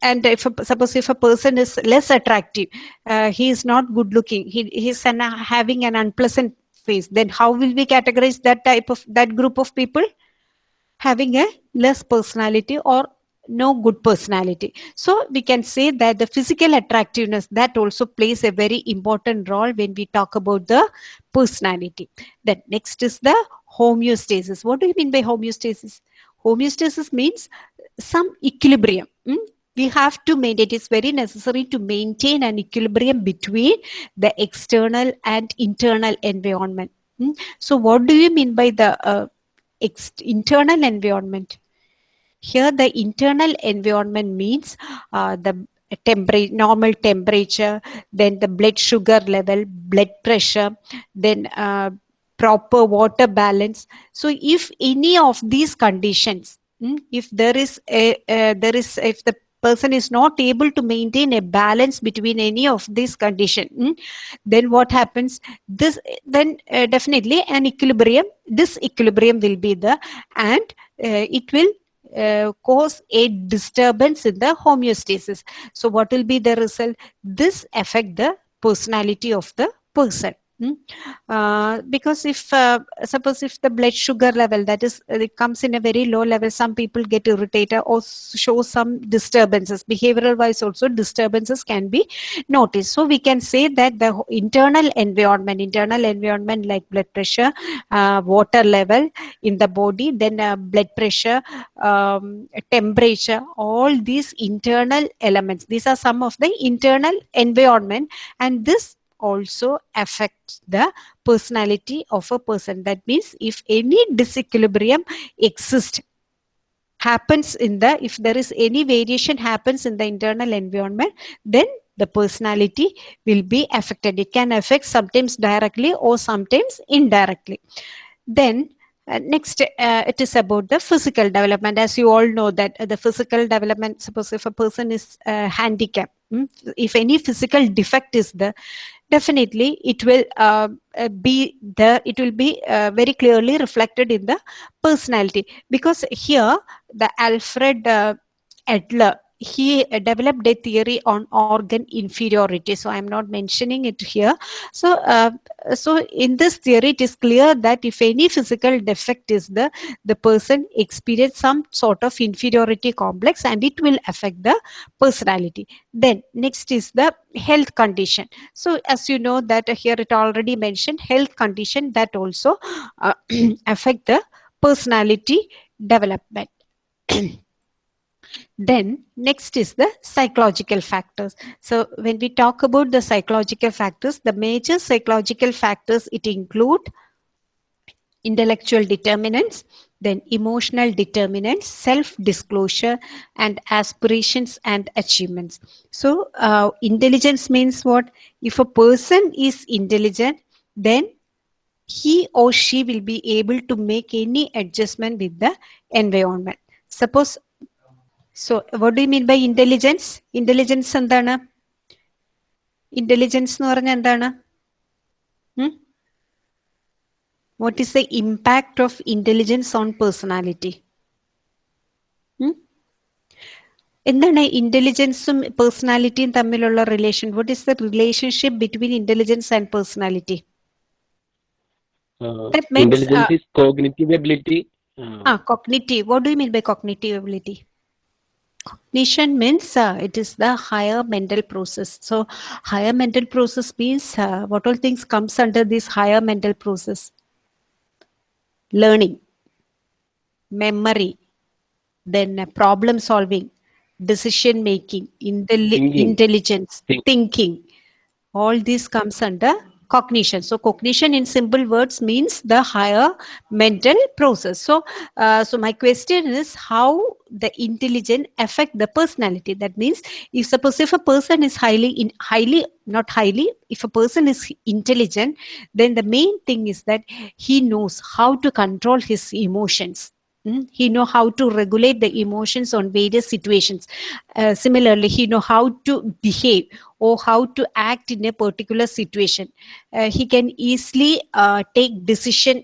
and if a, suppose if a person is less attractive uh, he is not good looking he he's an, having an unpleasant face then how will we categorize that type of that group of people having a less personality or no good personality. So we can say that the physical attractiveness that also plays a very important role when we talk about the personality. Then next is the homeostasis. What do you mean by homeostasis? Homeostasis means some equilibrium. Mm? we have to maintain it is very necessary to maintain an equilibrium between the external and internal environment. Mm? so what do you mean by the uh, internal environment here the internal environment means uh, the temperature normal temperature then the blood sugar level blood pressure then uh, proper water balance. So if any of these conditions mm, if there is a uh, there is if the person is not able to maintain a balance between any of these condition mm, then what happens? This then uh, definitely an equilibrium this equilibrium will be the and uh, it will uh, cause a disturbance in the homeostasis. So what will be the result? This affect the personality of the person mm. Uh, because if uh, suppose if the blood sugar level that is uh, it comes in a very low level some people get irritated or show some disturbances. Behavioral wise also disturbances can be noticed. So we can say that the internal environment internal environment like blood pressure uh, water level in the body then uh, blood pressure um, temperature all these internal elements these are some of the internal environment. And this also affects the personality of a person. That means if any disequilibrium exists happens in the if there is any variation happens in the internal environment then the personality will be affected. It can affect sometimes directly or sometimes indirectly. Then uh, next uh, it is about the physical development. As you all know that uh, the physical development suppose if a person is uh, handicapped mm, if any physical defect is there definitely it will uh, be there it will be uh, very clearly reflected in the personality. Because here the alfred uh, adler he developed a theory on organ inferiority. So i'm not mentioning it here. So uh, so in this theory it is clear that if any physical defect is there the person experience some sort of inferiority complex and it will affect the personality. Then next is the health condition. So as you know that here it already mentioned health condition that also uh, affect the personality development then next is the psychological factors. So when we talk about the psychological factors the major psychological factors it include intellectual determinants then emotional determinants self disclosure and aspirations and achievements. So uh, intelligence means what? If a person is intelligent then he or she will be able to make any adjustment with the environment. Suppose so what do mean by intelligence intelligence എന്താണ്? Intelligence എന്ന് പറഞ്ഞാൽ എന്താണ്? What is the impact of intelligence on personality എന്താണ് ഇന്റലിജൻസും പേഴ്സണാലിറ്റിയും തമ്മിലുള്ള relation what is the relationship between intelligence and personality cognitive ability ആ cognitive what do mean by cognitive ability Cognition means uh, it is the higher mental process. So, higher mental process means uh, what all things comes under this higher mental process? Learning, memory, then uh, problem solving, decision making, intelli- Thinking. intelligence, Think- thinking. All this comes under cognition. So cognition in simple words means the higher mental process. So uh, so my question is how the intelligent affect the personality? That means if suppose if a person is highly in highly not highly if a person is intelligent then the main thing is that he knows how to control his emotions. Mm, he know how to regulate the emotions on various situations. Uh, similarly he know how to behave or how to act in a particular situation. Uh, he can easily uh, take decision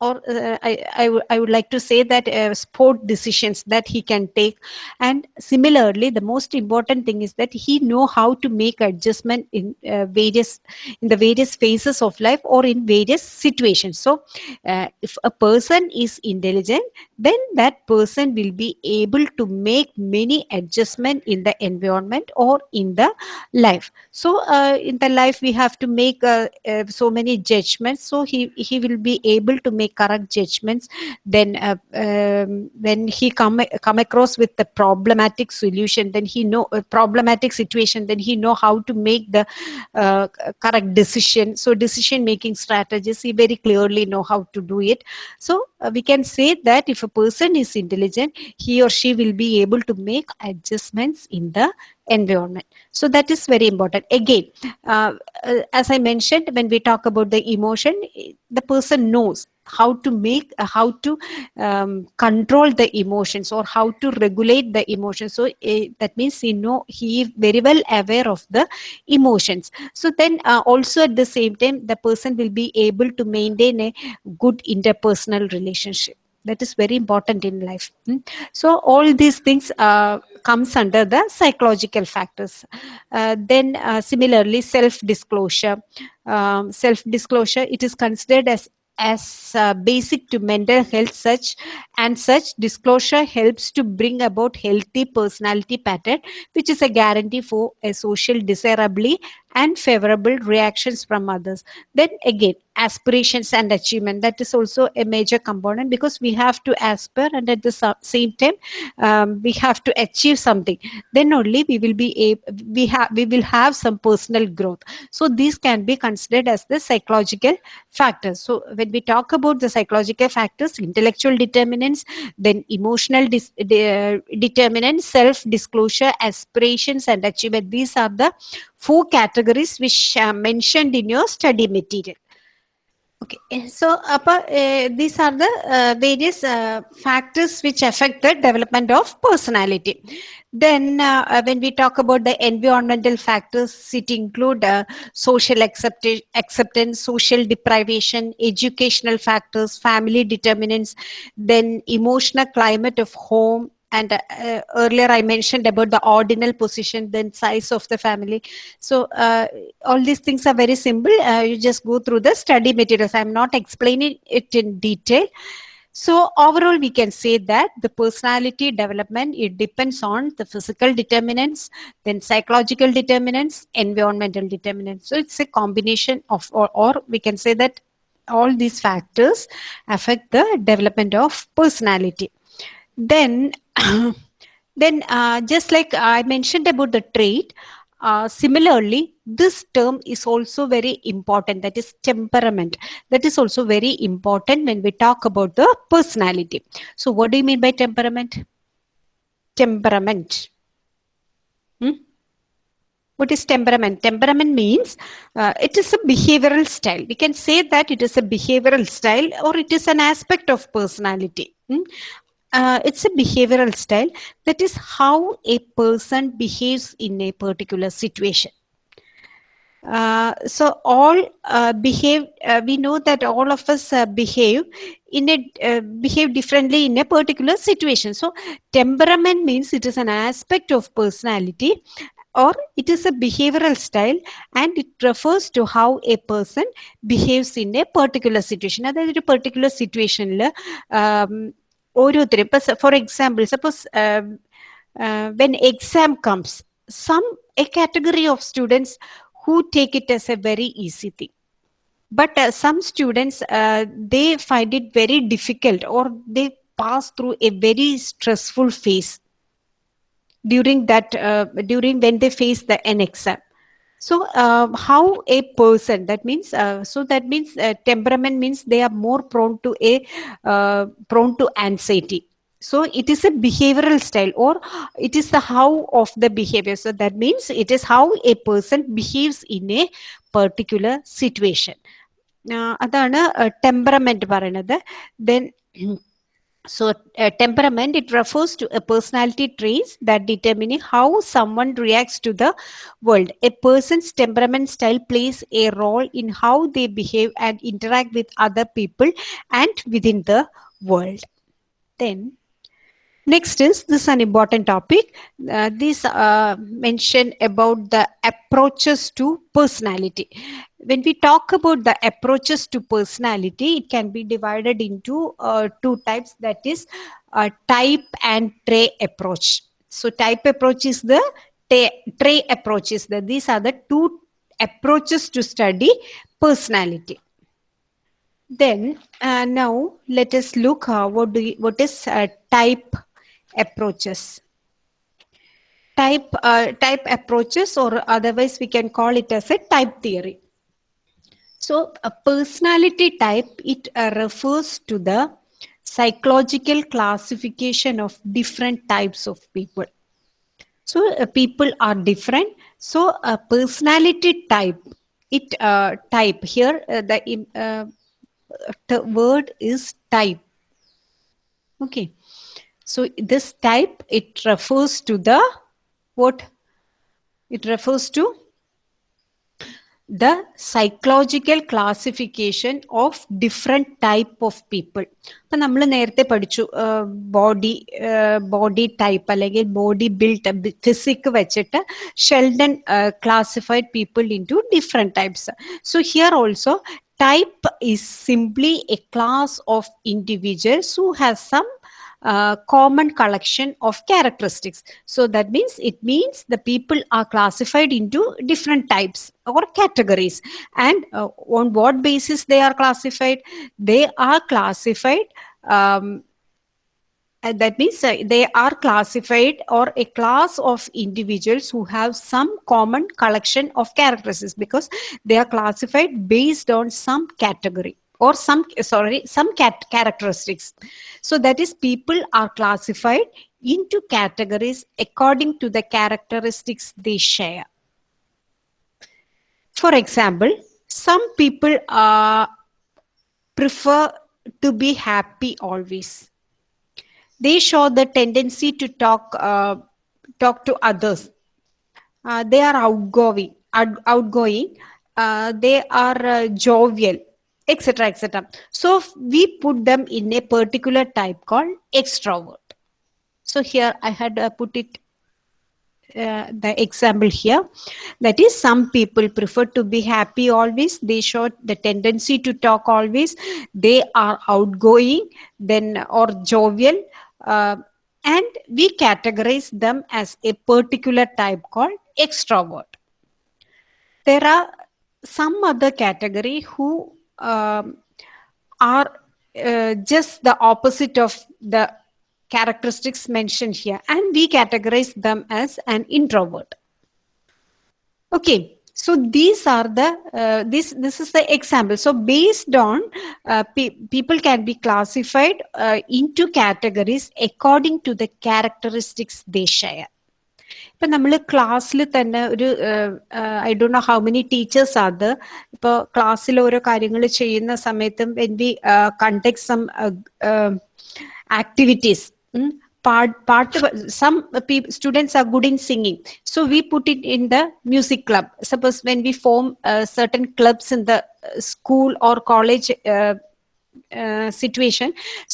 or uh, I, I, I would like to say that uh, sport decisions that he can take. And similarly the most important thing is that he know how to make adjustment in uh, various in the various phases of life or in various situations. So uh, if a person is intelligent then that person will be able to make many adjustment in the environment or in the life. So uh, in the life we have to make uh, so many judgments. So he he will be able to make correct judgments then uh, um, when he come come across with the problematic solution then he know a problematic situation then he know how to make the uh, correct decision. So decision making strategies he very clearly know how to do it. So uh, we can say that if a person is intelligent he or she will be able to make adjustments in the environment. So that is very important. Again uh, uh, as i mentioned when we talk about the emotion eh, the person knows how to make uh, how to um, control the emotions or how to regulate the emotions. So uh, that means he know he very well aware of the emotions. So then uh, also at the same time the person will be able to maintain a good interpersonal relationship. That is very important in life. Mm. so all these things uh, comes under the psychological factors. Uh, then uh, similarly self disclosure um, self disclosure it is considered as as uh, basic to mental health such and such disclosure helps to bring about healthy personality pattern which is a guarantee for a social desirably and favorable reactions from others. Then again aspirations and achievement that is also a major component because we have to aspire and at the same time um, we have to achieve something. Then only we will be able we have we will have some personal growth. So these can be considered as the psychological factors. So when we talk about the psychological factors intellectual determinants then emotional de- determinants self disclosure aspirations and achievement these are the four categories which are mentioned in your study material. Okay eh, so appa, uh, these are the uh, various uh, factors which affect the development of personality. Then when we talk about the environmental factors it include social accepta- acceptance social deprivation educational factors family determinants then emotional climate of home and uh, earlier i mentioned about the ordinal position then size of the family. So uh, all these things are very simple. Uh, you just go through the study materials. I'm not explaining it in detail. So overall we can say that the personality development it depends on the physical determinants then psychological determinants environmental determinants. So it's a combination of or, or we can say that all these factors affect the development of personality. Then then uh, just like i mentioned about the trait uh, similarly this term is also very important. That is temperament. That is also very important when we talk about the personality. So what do you mean by temperament? Temperament. Hmm? what is temperament? Temperament means uh, it is a behavioral style. We can say that it is a behavioral style or it is an aspect of personality. Hmm? uh, it's a behavioral style that is how a person behaves in a particular situation uh, so all uh, behave uh, we know that all of us uh, behave in a uh, behave differently in a particular situation so temperament means it is an aspect of personality or it is a behavioral style and it refers to how a person behaves in a particular situation അതായത് ഒരു particular situationൽ ഓരോരുത്തരും ഇപ്പൊ for example suppose when exam comes some a category of students who take it as a very easy thing but uh, some students uh, they find it very difficult or they pass through a very stressful phase during that uh, during when they face the an exam So uh, how a person that means uh, so that means uh, temperament means they are more prone to a uh, prone to anxiety. So it is a behavioral style or it is the how of the behavior. So that means it is how a person behaves in a particular situation. ആഹ് അതാണ് temperament പറയുന്നത് then so temperament it refers to a personality traits that determine how someone reacts to the world. A person's temperament style plays a role in how they behave and interact with other people and within the world. Then next is this is an important topic. Uh, this uh, mention about the approaches to personality. When we talk about the approaches to personality it can be divided into uh, two types. That is uh, type and trait approach. So type approach is the trait approach is the these are the two approaches to study personality. Then uh, now let us look uh, what do you, what is uh, type approaches. Type uh, type approaches or otherwise we can call it as a type theory. So a personality type it uh, refers to the psychological classification of different types of people. So uh, people are different. So a personality type it uh, type here uh, the uh, t- word is type. Okay so this type it refers to the what it refers to the psychological classification of different type of people അപ്പൊ നമ്മൾ നേരത്തെ പഠിച്ചു body body type അല്ലെങ്കിൽ body build physique വെച്ചിട്ട് Sheldon classified people in to different types so here also type is simply a class of individuals who has some common collection of characteristics. So that means it means the people are classified into different types or categories. And uh, on what basis they are classified? They are classified um, and that means uh, they are classified or a class of individuals who have some common collection of characteristics because they are classified based on some category or some sorry some cat characteristics. So that is people are classified into categories according to the characteristics they share. For example some people uh, prefer to be happy always. They show the tendency to talk uh, talk to others. Uh, they are outgoing out- outgoing. Uh, they are uh, jovial etc etc so we put them in a particular type called extrovert. So here i had uh, put it uh, the example here. That is some people prefer to be happy always. They show the tendency to talk always. They are outgoing then or jovial uh, and we categorize them as a particular type called extrovert. There are some other category who um, are uh, just the opposite of the characteristics mentioned here. And we categorize them as an introvert. Okay. So these are the uh, this this is the example. So based on uh, pe- people can be classified uh, into categories according to the characteristics they share ഇപ്പൊ നമ്മൾ ക്ലാസ്സിൽ തന്നെ ഒരു I ഡോ know how many teachers അത് ഇപ്പോൾ ക്ലാസ്സിൽ ഓരോ കാര്യങ്ങൾ ചെയ്യുന്ന സമയത്തും when we conduct some activities പാട്ട് some students are good in singing. So we put it in the music club. Suppose when we form certain clubs in the school or college college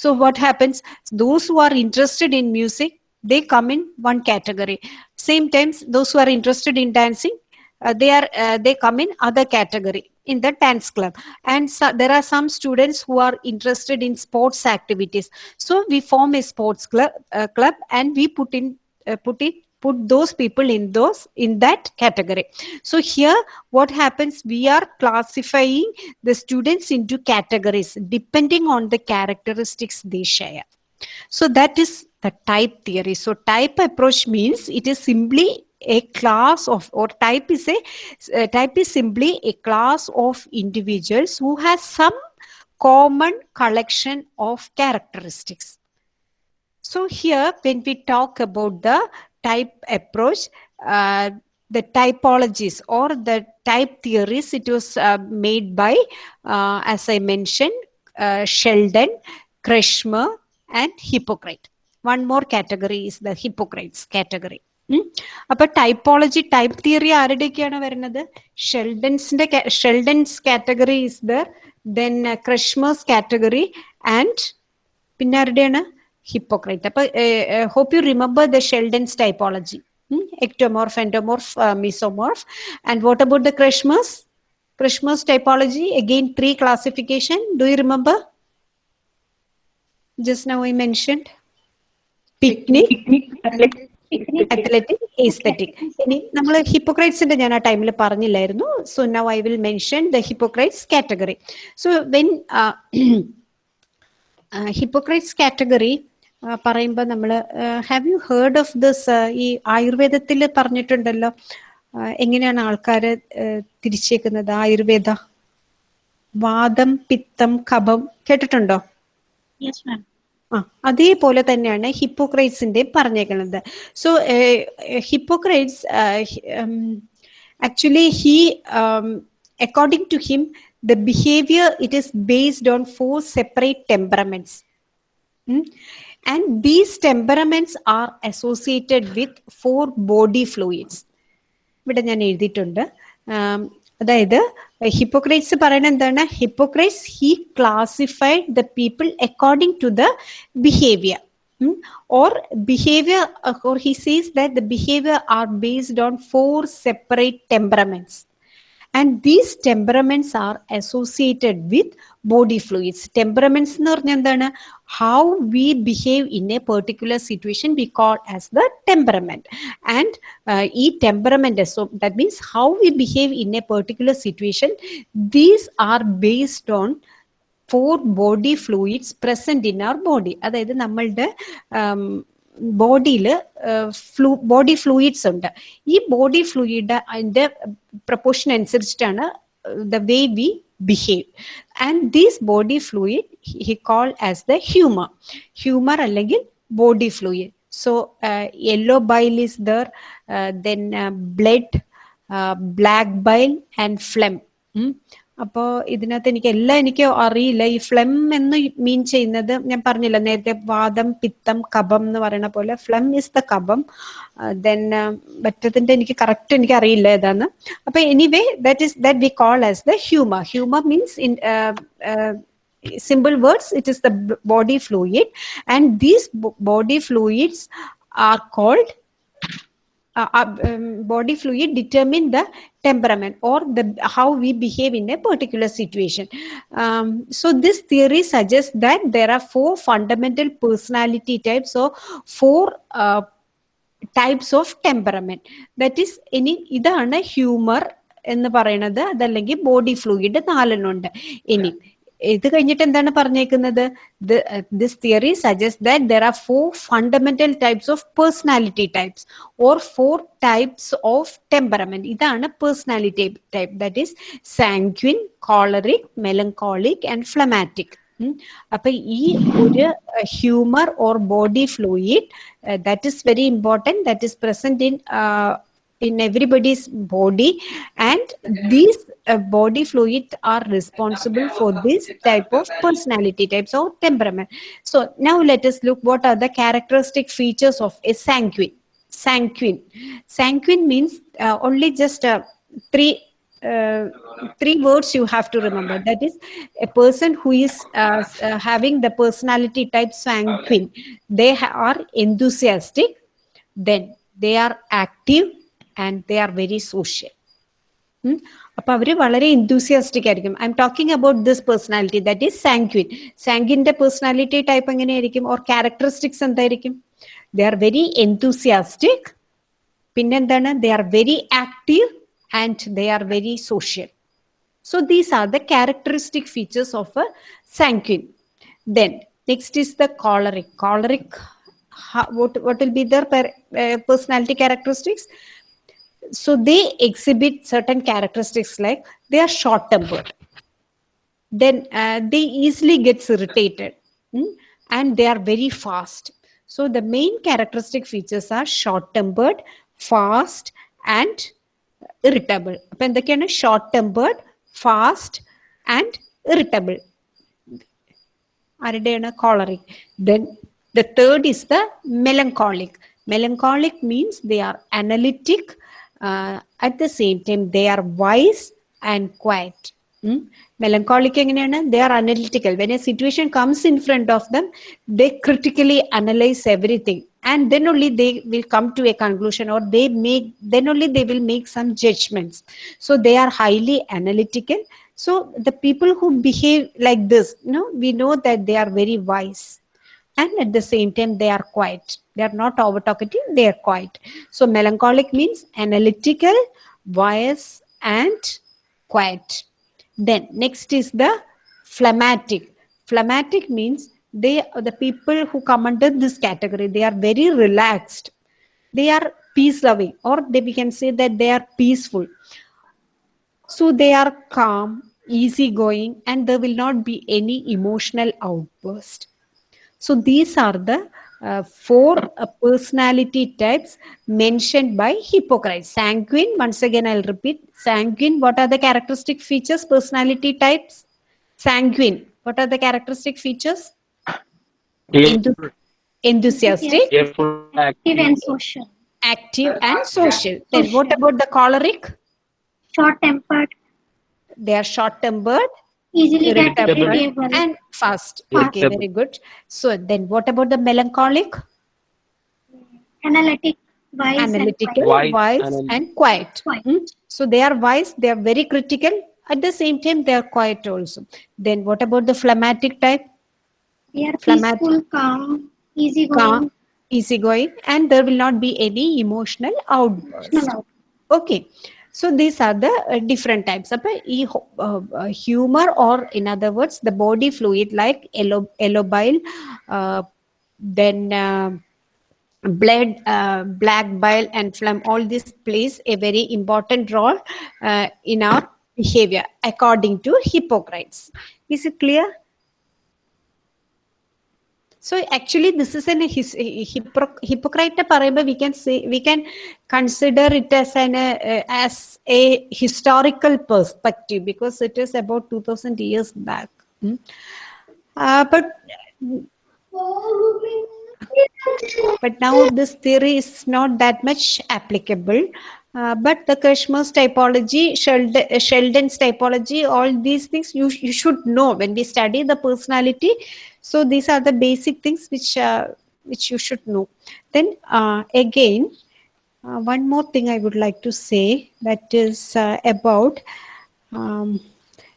so what happens those who are interested in music they come in one category. Same times those who are interested in dancing uh, they are uh, they come in other category in the dance club. And so, there are some students who are interested in sports activities. So we form a sports club uh, club and we put in uh, put it put those people in those in that category. So here what happens we are classifying the students into categories depending on the characteristics they share. So that is the type theory. So type approach means it is simply a class of or type is a uh, type is simply a class of individuals who has some common collection of characteristics. So here when we talk about the type approach uh, the typologies or the type theories it was uh, made by uh, as i mentioned uh, sheldon Kretschmer and hippocrate one more category is the Hippocrates category. Appa hmm? typology type theory aaridekkana varunathu sheldon's inde sheldon's category is there then uh, category and pinnaridena hypocrite. appa uh, hope you remember the sheldon's typology. Hmm? ectomorph endomorph uh, mesomorph. And what about the Kretschmer's Kretschmer's typology again three classification do you remember? Just now i mentioned. Picnic. Athletic asthenic ഇനി നമ്മൾ ഹിപ്പോക്രൈറ്റ്സിന്റെ ഞാൻ ആ ടൈമിൽ പറഞ്ഞില്ലായിരുന്നു. So now I will mention the Hippocrates category so when Hippocrates category പറയുമ്പോൾ നമ്മൾ have you heard of this ഈ ആയുർവേദത്തിൽ പറഞ്ഞിട്ടുണ്ടല്ലോ? എങ്ങനെയാണ് ആൾക്കാരെ തിരിച്ചേക്കുന്നത്? ആയുർവേദ. വാദം പിത്തം കഫം കേട്ടിട്ടുണ്ടോ. അതേപോലെ തന്നെയാണ് ഹിപ്പോക്രൈറ്റ്സിന്റെ പറഞ്ഞേക്കുന്നത്. So Hippocrates actually he according to him the behaviour it is based on four separate temperaments and these temperaments are associated with four body fluids ഇവിടെ ഞാൻ എഴുതിയിട്ടുണ്ട്. അതായത് ഹിപ്പോക്രൈറ്റ്സ് പറയുന്നത് എന്താണ് Hippocrates he classified the people according to the behaviour or behavior uh, or he says that the behavior are based on four separate temperaments And these temperaments are associated with body fluids temperaments എന്ന് പറഞ്ഞാൽ എന്താണ്? How we behave in a particular situation we call as the temperament and ഈ temperament so that means how we behave in a particular situation these are based on four body fluids present in our body അതായത് നമ്മളുടെ ബോഡിയിൽ flu body fluids ഉണ്ട് ഈ body fluid അതിന്റെ proportion അനുസരിച്ചിട്ടാണ് the way we behave and these body fluid he call as the humour humour അല്ലെങ്കിൽ body fluid so yellow bile is there then blood black bile and ഫ്ലെം അപ്പോൾ ഇതിനകത്ത് എനിക്ക് എല്ലാം എനിക്ക് അറിയില്ല. ഈ ഫ്ലെം എന്ന് മീൻ ചെയ്യുന്നത് ഞാൻ പറഞ്ഞില്ല നേരത്തെ വാദം പിത്തം കപം എന്ന് പറയുന്ന പോലെ ഫ്ലെം ഇസ് ദ കപം. ദെൻ മറ്റതിന്റെ എനിക്ക് കറക്റ്റ് എനിക്ക് അറിയില്ല ഏതാന്ന്. അപ്പൊ anyway that is that we call as the humour humour means in simple words it is the body fluid and these body fluids are called uh, uh, um, body fluid determine the temperament or the how we behave in a particular situation um, so this theory suggests that there are four fundamental personality types or four uh, types of temperament that is ഇനി ഇതാണ് humour എന്ന് പറയുന്നത് അതല്ലെങ്കിൽ body fluid നാലെണ്ണുണ്ട് ഇനി ഇത് കഴിഞ്ഞിട്ട് എന്താണ് പറഞ്ഞേക്കുന്നത്? This theory suggest that there are four fundamental types of personality types or four types of temperament ഇതാണ് personality type that is sanguine choleric melancholic and phlegmatic അപ്പൊ ഈ ഒരു humour or body fluid that is very important that is present in in everybody's body and these uh, body fluid are responsible for this type of personality types or temperament. So now let us look what are the characteristic features of a sanguine. Sanguine. Sanguine means uh, only just uh, three uh, three words you have to remember. That is a person who is uh, uh, having the personality type sanguine they are enthusiastic then they are active and they are very social. ഉം. അപ്പൊ അവർ വളരെ enthusiastic ആയിരിക്കും I'm talking about this personality that is sanguine സാങ്ക്വിന്റെ personality type എങ്ങനെയായിരിക്കും or characteristics എന്തായിരിക്കും they are very enthusiastic പിന്നെന്താണ് they are very active and they are very social So these are the characteristic features of a sanguine. Then next is the choleric. Choleric, what, what will be their per, uh, personality? so they exhibit certain characteristics like they are short tempered then uh, they easily gets irritated mm, and they are very fast so the main characteristic features are short tempered fast and irritable അപ്പൊ എന്തൊക്കെയാണ് short tempered fast and irritable ആരുടെയാണ് choleric then the third is the melancholic melancholic means they are analytic at the same time they are wise and quiet melancholic എങ്ങനെയാണ് they are analytical when a situation comes in front of them they critically analyze everything and then only they will come to a conclusion or they make then only they will make some judgments so they are highly analytical so the people who behave like this you know we know that they are very wise and at the same time they are quiet. They are not over talkative they are quiet. So melancholic means analytical wise and quiet. Then next is the phlegmatic. Phlegmatic means they are the people who come under this category they are very relaxed. They are peace loving or they, we can say that they are peaceful. So they are calm easy going and there will not be any emotional outburst so these are the uh, four uh, personality types mentioned by Hippocrates. Sanguine, once again I'll repeat. Sanguine, what are the characteristic features, personality types? Sanguine, what are the characteristic features? Enthu- enthusiastic, Careful, Active and social. active, and social. Then what about the choleric? Short tempered. They are short-tempered Easily get Irritable. irritable. and fast. Okay, very good. So then what about the melancholic? Analytic. Wise analytical, Wise, wise, anal- and quiet. Quiet. Mm. So they are wise, they are very critical. At the same time, they are quiet also. Then what about the phlegmatic type? And they are Phlegmatic. peaceful, calm, easygoing. Calm, easygoing, and there will not be any emotional outburst. No, Okay. So these are the uh, different types. of humor, or in other words, the body fluid like uh, then blood, uh, black bile, and phlegm. All this plays a very important role uh, in our behavior, according to Hippocrates. Is it clear? So actually, this is an his, hypocr Hippocratic. We can see, we can consider it as an uh, as a historical perspective because it is about two thousand years back. Mm. Uh, but but now this theory is not that much applicable. Uh, but the Kretschmer's typology, uh, Sheldon's typology, all these things you, you should know when we study the personality so these are the basic things which uh, which you should know. Then uh, again, uh, one more thing I would like to say that is uh, about um,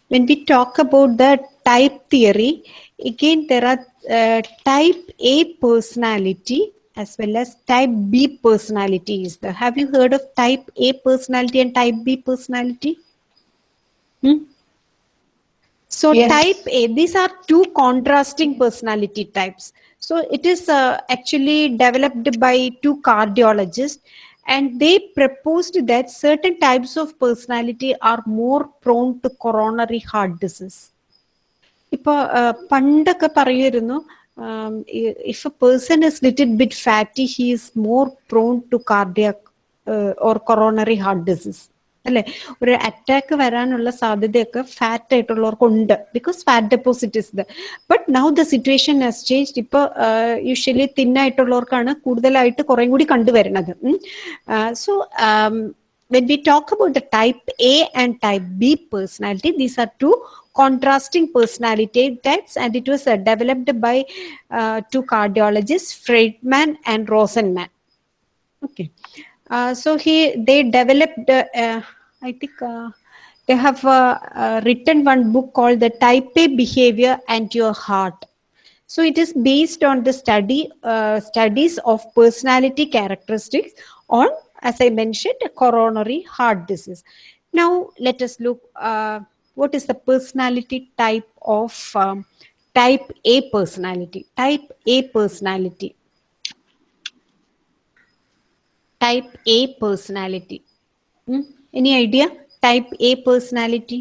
when we talk about the type theory. Again, there are uh, type A personality as well as type B there. Have you heard of type A personality and type B personality? Hmm? So Yes. type A, these are two contrasting personality types. So it is uh, actually developed by two cardiologists and they proposed that certain types of personality are more prone to coronary heart disease. ഇപ്പൊ പണ്ടൊക്കെ പറയുമായിരുന്നു if A person is little bit fatty he is more prone to cardiac or coronary heart disease അല്ലെ ഒരു attack വരാനുള്ള സാധ്യതയൊക്കെ fat ആയിട്ടുള്ളവർക്കുണ്ട് because fat deposit is the but now the situation has change ഇപ്പൊ usually തിന്നായിട്ടുള്ളവർക്കാണ് കൂടുതലായിട്ട് കുറേ കൂടി കണ്ടുവരുന്നത് so when we talk about the type A and type B personality, these are two contrasting personality types, and it was uh, developed by uh, two cardiologists, Friedman and Rosenman. Okay, uh, so he they developed. Uh, uh, I think uh, they have uh, uh, written one book called "The Type A Behavior and Your Heart." So it is based on the study uh, studies of personality characteristics on, as I mentioned, coronary heart disease. Now let us look. Uh, what is the personality type of um, type A personality? Type A personality. Type A personality. Hmm? Any idea? Type A personality.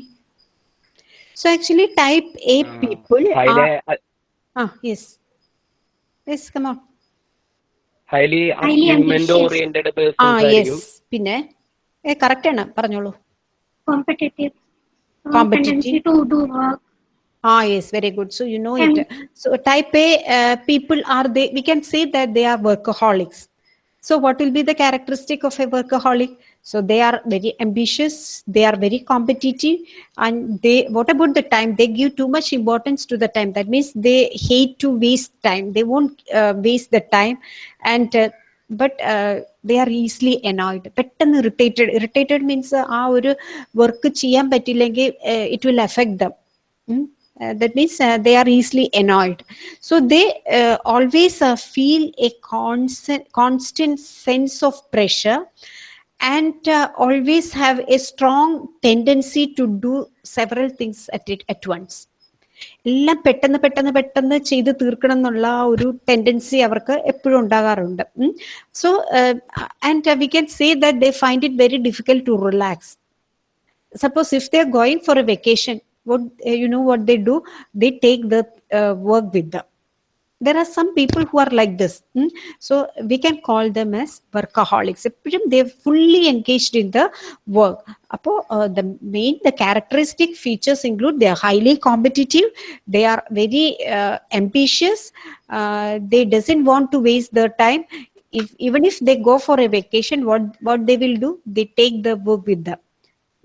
So actually, type A Uh, people are. uh, Ah, yes. Yes, come on. highly Highly achievement oriented persons ah, yes. Pinne. പിന്നെ ഏ correct ആണ് പറഞ്ഞോളൂ competitive, uh, Competitive. to do work, Ah, yes, very good. So you know And- it. So type A uh, people are they? We can say that they are workaholics. So what will be the characteristic of a workaholic? So they are very ambitious. They are very competitive, and they. What about the time? They give too much importance to the time. That means they hate to waste time. They won't uh, waste the time, and. Uh, but they are easily എനോയിഡ് പെട്ടെന്ന് irritated irritated means ആ ഒരു work ചെയ്യാൻ പറ്റില്ലെങ്കിൽ it will effect dum uh, that means uh, they are easily annoyed so they uh, always uh, feel a constant constant sense of pressure and uh, always have a strong tendency to do several things at it at once എല്ലാം പെട്ടെന്ന് പെട്ടെന്ന് പെട്ടെന്ന് ചെയ്ത് തീർക്കണം എന്നുള്ള ആ ഒരു tendency അവർക്ക് എപ്പോഴും ഉണ്ടാകാറുണ്ട് so and we can say that they find it very difficult to relax suppose if they're going for a vacation what eh, you know what they do? They take the uh, work with them. There are some people who are like this hmm? so we can call them as workaholics. They're fully engaged in the work. Apo uh, the main the characteristic features include they are highly competitive they are very uh, ambitious uh, they doesn't want to waste their time. If even if they go for a vacation what what they will do? They take the work with them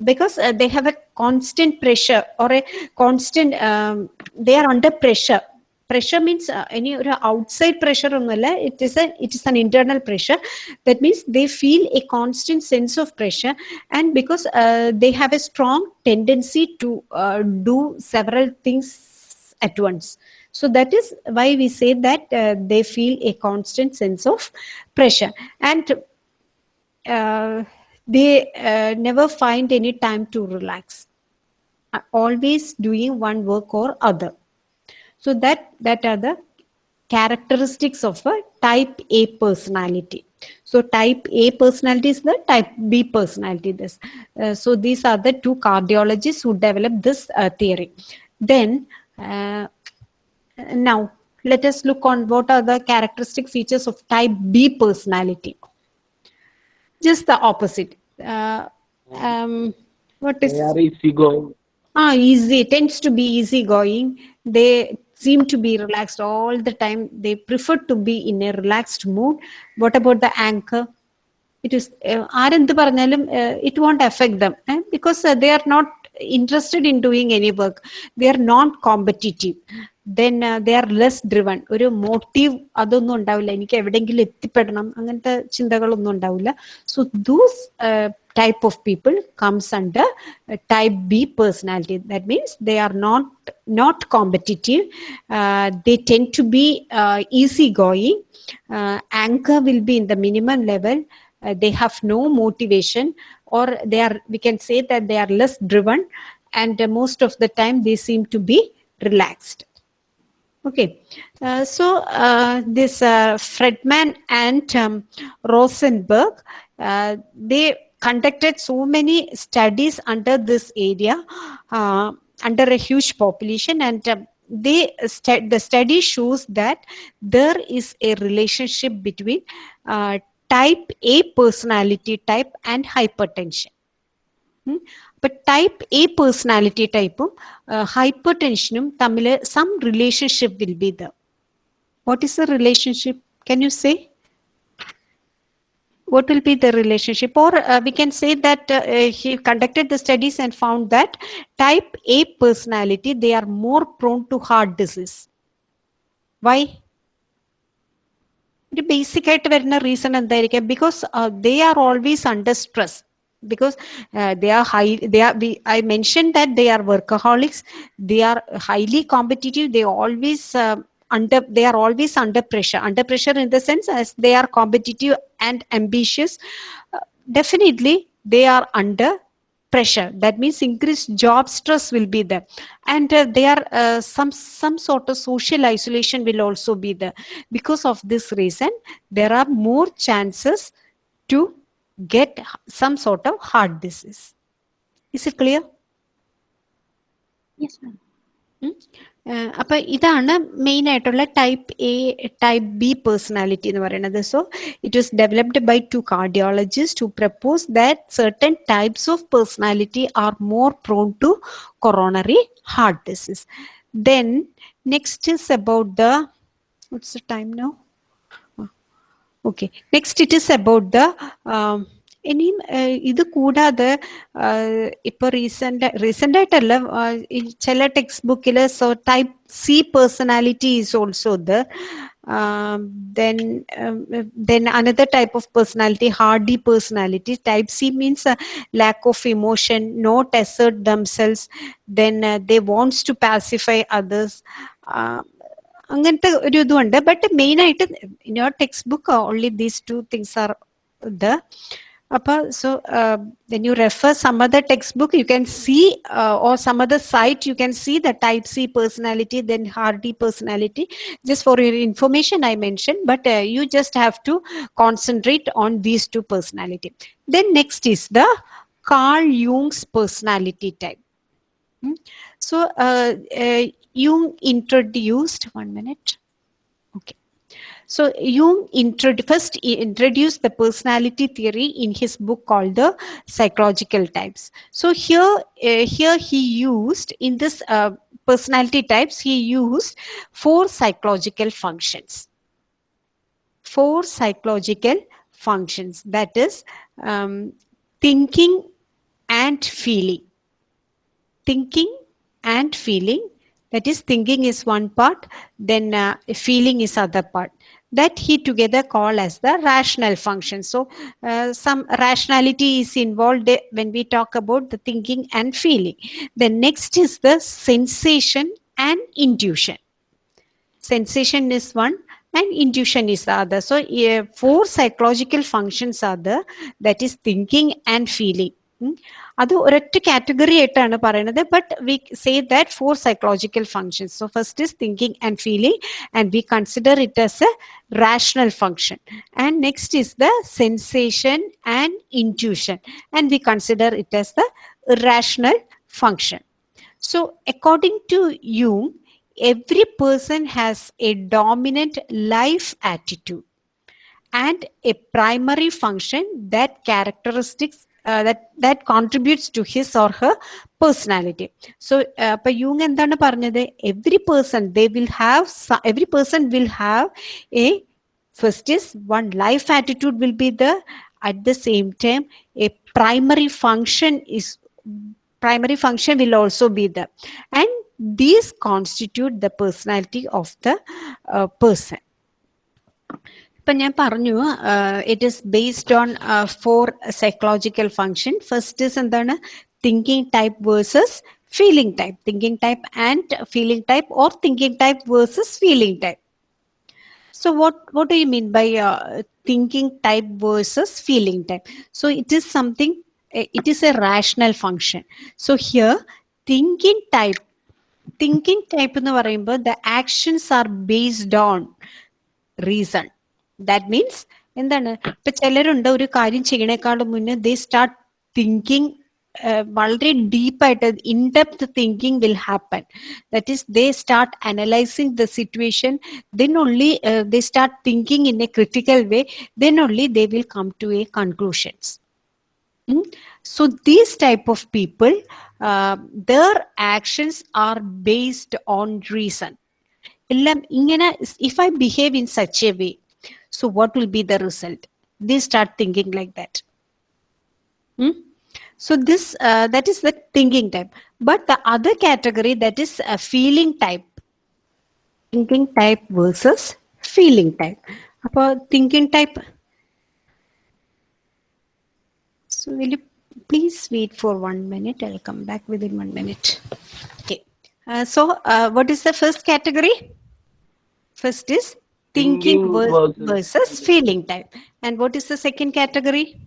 because uh, they have a constant pressure or a constant um, they are under pressure. Pressure means uh, any outside pressure it is a it is an internal pressure. That means they feel a constant sense of pressure and because uh, they have a strong tendency to uh, do several things at once. So that is why we say that uh, they feel a constant sense of pressure. And uh, they uh, never find any time to relax. Uh, always doing one work or other. So that that are the characteristics of a type a personality. So type a personality is the type b personality this. Uh, so these are the two cardiologists who developed this uh, theory. Then uh, now let us look on what are the characteristic features of type b personality. Just the opposite Uh, um, what is they are easygoing ah easy? Tends to be easygoing. They seem to be relaxed all the time. They prefer to be in a relaxed mood. What about the anchor? It is uh, ആരെന്ത് പറഞ്ഞാലും uh, it won't affect them eh? because uh, they are not interested in doing any work. They are not competitive. Then uh, they are less driven. ഒരു motive അതൊന്നും ഉണ്ടാവില്ല എനിക്ക് എവിടെയെങ്കിലും എത്തിപ്പെടണം അങ്ങനത്തെ ചിന്തകളൊന്നും ഉണ്ടാവില്ല so those type of people comes under uh, type b personality that means they are not not competitive uh, they tend to be uh, easygoing uh, anchor will be in the minimum level uh, they have no motivation or they are we can say that they are less driven and uh, most of the time they seem to be relaxed. Okay, uh, so uh, this uh, Friedman and um, Rosenberg, uh, they conducted so many studies under this area, uh, under a huge population, and um, they stu- the study shows that there is a relationship between type A personality type and hypertension. ഉം. അപ്പൊ type A personality ടൈപ്പും hyper ടെൻഷനും തമ്മിൽ some relationship will be the what is the relationship can you say what will be the relationship or uh, we can say that uh, uh, he conducted the studies and found that type a personality they are more prone to heart disease why ഒരു basic ആയിട്ട് വരുന്ന reason എന്തായിരിക്കാം because they are always under stress because uh, they are high they are we, i mentioned that they are workaholics they are highly competitive they always uh, under they are always under pressure under pressure in the sense as they are competitive and ambitious uh, definitely they are under pressure that means increased job stress will be there and uh, they are uh, some some sort of social isolation will also be there because of this reason there are more chances to get some sort of heart disease. Is it clear? Yes, ma'am. ഏഹ് അപ്പൊ ഇതാണ് main ആയിട്ടുള്ള type A type B personality എന്ന് പറയുന്നത് so it was developed by two cardiologist to propose that certain types of personality are more prone to coronary heart disease then next is about the what's the time now okay next it is about the ഇനിയും ഇത് കൂടാതെ ഇപ്പൊ recent recent ആയിട്ടല്ല ചില text ബുക്കിൽ so type C personality is also the then then another type of personality hardy personality type C means lack of emotion not assert themselves then they wants to pacify others അങ്ങനത്തെ ഒരു ഇതുണ്ട്. But main ആയിട്ട് in your text book only these two things are the Appa, so uh, when you refer some other textbook, you can see uh, or some other site, you can see the type C personality, then Hardy personality. Just for your information, I mentioned, but uh, you just have to concentrate on these two personality. Then next is the Carl Jung's personality type. Hmm? So uh, uh, Jung introduced, one minute so jung first introduced the personality theory in his book called the psychological types. So here uh, here he used in this uh, personality types he used four psychological functions. Four psychological functions. That is um, thinking and feeling. Thinking and feeling. That is thinking is one part then uh, feeling is other part that he together call as the rational function. So uh, some rationality is involved when we talk about the thinking and feeling. The next is the sensation and intuition. Sensation is one and intuition is the other. So uh, four psychological functions are the that is thinking and feeling. ഉം. അത് ഒരൊറ്റ category ആയിട്ടാണ് പറയുന്നത് but we say that four psychological functions so first is thinking and feeling and we consider it as A rational function and next is the sensation and intuition and we consider it as the irrational function So, according to Jung, every person has a dominant life attitude and a primary function that characteristics uh, that that contributes to his or her personality. So uh, appo jung endana parnathu every person they will have every person will have a first is one life attitude will be the at the same time a primary function is primary function will also be there and these constitute the personality of the uh, person. ഇപ്പൊ ഞാൻ പറഞ്ഞു it is based on four psychological function first is എന്താണ് thinking type versus feeling type thinking type and feeling type or thinking type versus feeling type So what, what do you mean by uh, thinking type versus feeling type? So it is something, eh, it is a rational function. So here, thinking type, thinking type എന്ന് പറയുമ്പോൾ the actions are based on reason. That means എന്താണ് ഇപ്പൊ ചിലരുണ്ട് ഒരു കാര്യം ചെയ്യണേക്കാളും മുന്നേ ദേ start thinking വളരെ ഡീപ്പായിട്ട് in depth thinking will happen that is they start analysing the situation uh, they start thinking in a critical way then only they will come to a conclusions Mm? so these type of people uh, their actions are based on reason എല്ലാം ഇങ്ങനെ if i behave in such a way So what will be the result? They start thinking like that. Hmm? So this uh, that is the thinking type. But the other category that is a feeling type. Thinking type versus feeling type. About thinking type. So will you please wait for one minute. I'll come back within one minute. Okay. Uh, so uh, what is the first category? First is thinking, versus- versus feeling type and what is the second category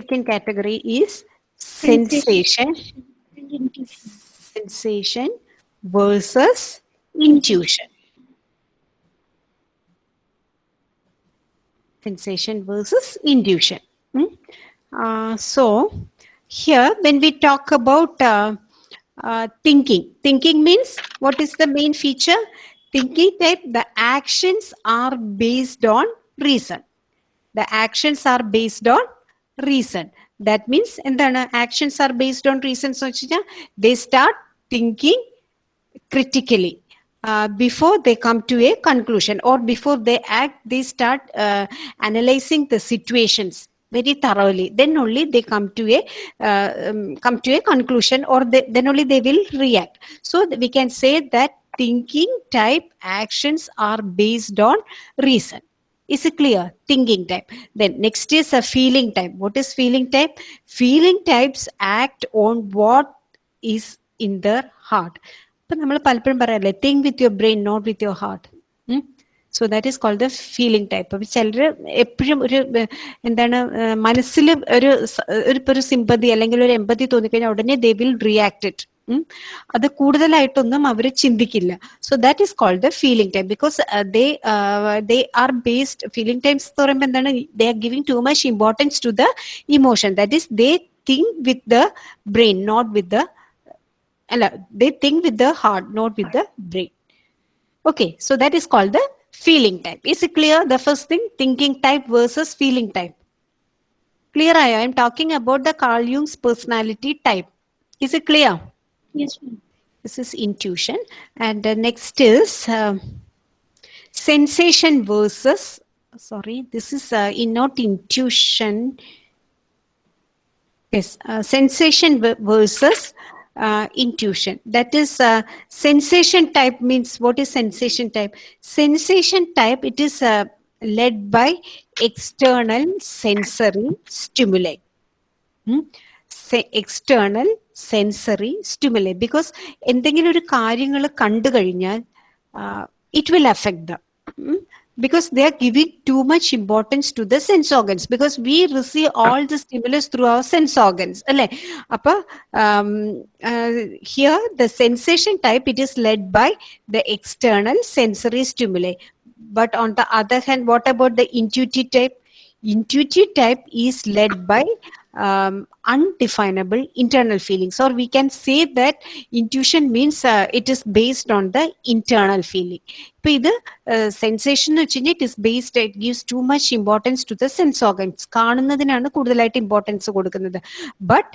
second category is sensation sensation versus intuition. sensation versus intuition. Hmm? Uh, so, here when we talk about uh, uh, thinking, thinking means what is the main feature? Thinking type, the actions are based on reason. The actions are based on reason. That means എന്താണ് actions are based on reasons എന്ന് വെച്ച് കഴിഞ്ഞാൽ they start thinking critically uh, before they come to a conclusion or before they act they start uh, analyzing the situations very thoroughly then only they come to a uh, um, come to a conclusion or they, then only they will react so th- we can say that thinking type actions are based on reason is it clear thinking type then next is a feeling type what is feeling type feeling types act on what is in their heart ഇപ്പൊ നമ്മൾ പലപ്പോഴും പറയാറില്ലേ think with your brain not with your heart So that is called the feeling type അപ്പൊ ചിലർ എപ്പോഴും ഒരു എന്താണ് മനസ്സിൽ ഒരു ഒരു സിമ്പതി അല്ലെങ്കിൽ ഒരു എമ്പതി തോന്നിക്കഴിഞ്ഞാൽ ഉടനെ ദേ വിൽ റിയാക്ട് അത് കൂടുതലായിട്ടൊന്നും അവർ ചിന്തിക്കില്ല. So that is called the feeling time because they they are based feeling times എന്ന് പറയുമ്പോൾ എന്താണ് they are giving too much importance to the emotion that is they think with the brain not with the അല്ല they think with the heart not with the brain okay so that is called the feeling type. Is it clear? The first thing thinking type versus feeling type. Clear i am talking about the carl jung's personality type. Is it clear? Yes, ma'am. this is intuition. And the next is um, sensation versus sorry this is uh, in not intuition. Yes uh, sensation versus uh, intuition that is uh, sensation type means what is sensation type sensation type it is uh, led by external sensory stimuli ഉം. സെ- external sensory stimuli because എന്തെങ്കിലും ഒരു കാര്യങ്ങൾ കണ്ടു കഴിഞ്ഞാൽ it will affect the because they are giving too much importance to the sense organs because we receive all the stimulus through our sense organs um, uh, here the sensation type it is led by the external sensory stimuli. But on the other hand what about the intuitive type? Intuitive type is led by um, undefinable internal feelings or we can say that intuition means uh, it is based on the internal feeling ഇപ്പൊ ഇത് sensation എന്ന് വെച്ച് കഴിഞ്ഞാൽ it is based it gives to much importance to the sense organs കാണുന്നതിനാണ് കൂടുതലായിട്ട് importance കൊടുക്കുന്നത് but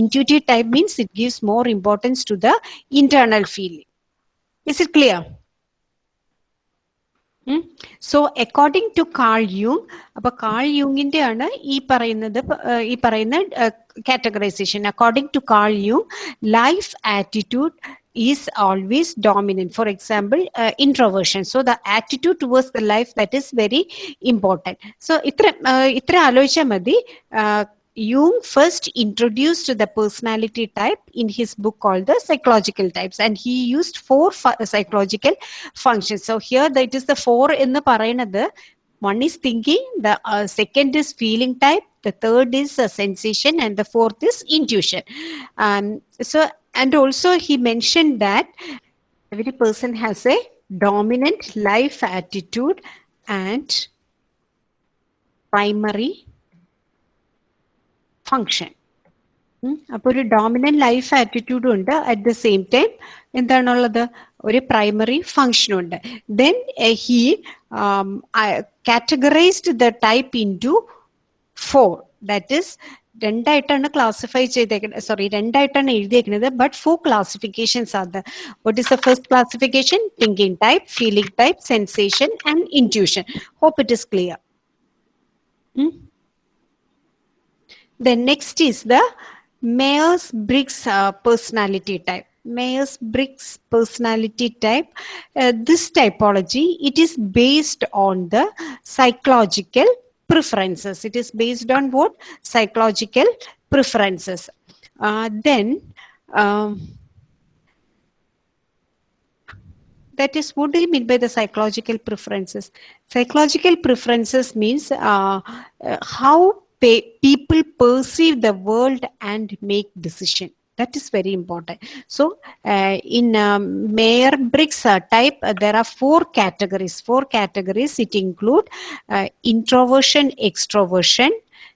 intuitive type means it gives more importance to the internal feeling is it clear So according to Carl യൂങ് അപ്പൊ Carl യൂങ്ങിന്റെ ആണ് ഈ പറയുന്നത് ഈ പറയുന്ന categorisation according to Carl യൂങ് life attitude is always dominant for example uh, introversion so the attitude towards the life that is very important so ഇത്ര uh, ആലോചിച്ചാൽ മതി uh, Jung first introduced the personality type in his book called the psychological types and he used four fu- psychological functions so here that is the four എന്ന് പറയുന്നത് one is thinking the uh, second is feeling type the third is uh, sensation and the fourth is intuition um, so and also he mentioned that every person has a dominant life attitude and primary function. അപ്പൊ ഒരു dominant life ആറ്റിറ്റ്യൂഡും ഉണ്ട് at the same time എന്താണുള്ളത്? ഒരു primary ഫങ്ഷനും ഉണ്ട്. Then he categorised the type into four that is രണ്ടായിട്ടാണ് classify ചെയ്തേക്കുന്നത് sorry രണ്ടായിട്ടാണ് എഴുതിയേക്കുന്നത് ബട്ട് ഫോർ ക്ലാസിഫിക്കേഷൻസ് ആണ് what is the first classification thinking type feeling type sensation and intuition hope it is clear The next is the Myers-Briggs uh, personality type. Myers-Briggs personality type. Uh, this typology, it is based on the psychological preferences. It is based on what? Psychological preferences. Uh, then, um, that is what do you mean by the psychological preferences psychological preferences means uh, uh, how people perceive the world and make decision That is very important. So, uh, in um, Mayer Briggs uh, type, uh, there are four categories. Four categories. It include uh, introversion, extroversion.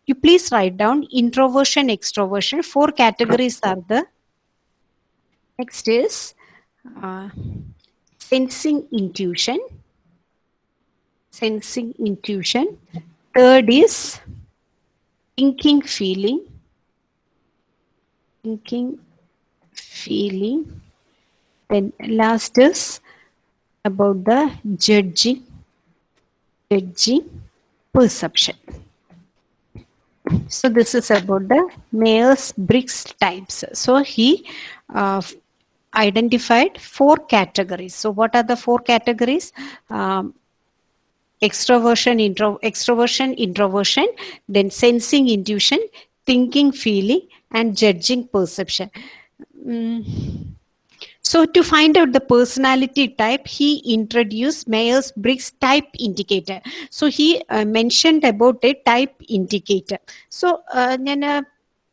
You please write down introversion, extroversion. Four categories are the. Next is uh, sensing intuition. Sensing intuition. Third is thinking feeling. Thinking feeling. Then last is about the judging judging perception. So this is about the Myers Briggs types. So he uh, identified four categories. So what are the four categories? Um, extroversion intro extroversion introversion then sensing intuition thinking feeling and judging perception Mm. so to find out the personality type he introduced myers-briggs type indicator so he uh, mentioned about a type indicator so ഞാൻ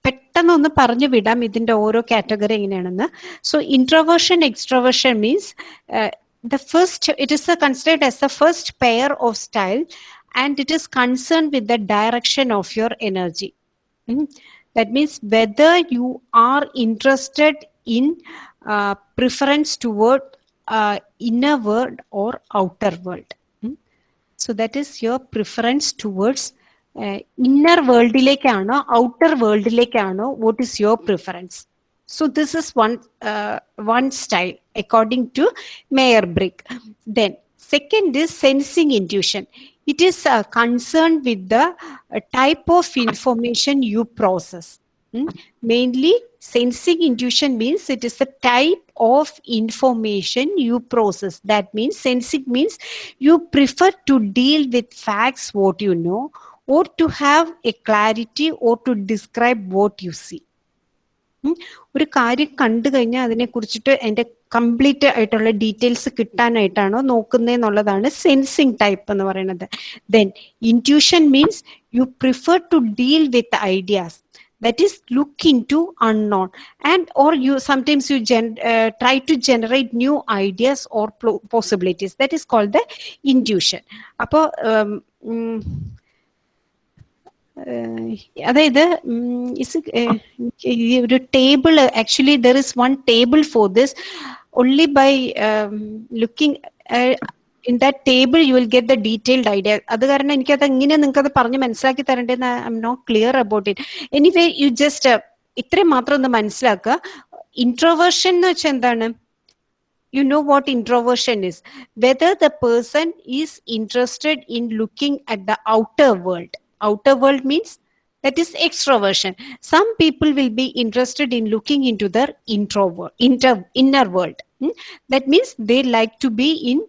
പെട്ടെന്ന് ഒന്ന് പറഞ്ഞു വിടാം ഇതിന്റെ ഓരോ category എങ്ങനെയാണെന്ന് so the first it is uh, considered as the first pair of style and it is concerned with the direction of your energy Mm. that means whether you are interested in uh, preference toward uh, inner world or outer world Mm. so that is your preference towards uh, inner വേൾഡിലേക്കാണോ outer വേൾഡിലേക്കാണോ what is your preference So this is one uh, one style according to Mayer Brick. Then second is sensing intuition. It is uh, concerned with the uh, type of information you process. Hmm? Mainly, sensing intuition means it is the type of information you process. That means sensing means you prefer to deal with facts, what you know, or to have a clarity or to describe what you see. ഒരു കാര്യം കണ്ടു കഴിഞ്ഞാൽ അതിനെ കുറിച്ചിട്ട് എന്റെ complete ആയിട്ടുള്ള details കിട്ടാനായിട്ടാണോ നോക്കുന്നതെന്നുള്ളതാണ് സെൻസിങ് ടൈപ്പ് എന്ന് പറയുന്നത്. Then intuition means you prefer to deal with ideas that is look into unknown. And and or you you you to generate new ideas or plo- possibilities. That is called the intuition. അപ്പോൾ അതായത് is ഒരു table actually there is one table for this only by looking in that table you will get the detailed idea അത് കാരണം എനിക്കത് എങ്ങനെ നിങ്ങൾക്ക് അത് പറഞ്ഞ് മനസ്സിലാക്കി തരേണ്ടതെന്ന് I'm not clear about it anyway you just ഇത്രയും മാത്രം ഒന്ന് മനസ്സിലാക്കുക. ഇൻട്രോവേർഷൻ എന്ന് വെച്ചാൽ എന്താണ്? You know what introversion is. Whether the person is interested in looking at the outer world. Outer world means that is extroversion. Some people will be interested in looking into their introvert inter, inner world. Hmm? that means they like to be in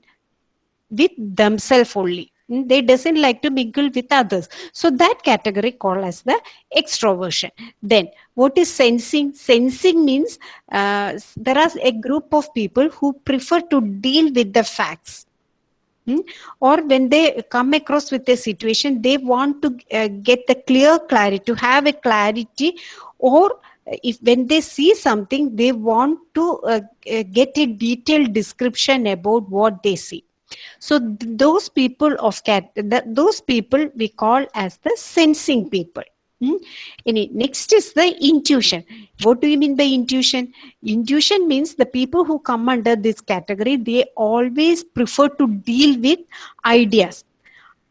with themselves only. Hmm? they doesn't like to mingle with others. So that category called as the extroversion. Then what is sensing? Sensing means uh, there are a group of people who prefer to deal with the facts Hmm? or when they come across with a situation they want to uh, get the clear clarity to have a clarity. Or if when they see something they want to uh, uh, get a detailed description about what they see. So th- those people of cat th- those people we call as the sensing people Hmm? Any- next is the intuition. What do you mean by intuition? Intuition means the people who come under this category they always prefer to deal with ideas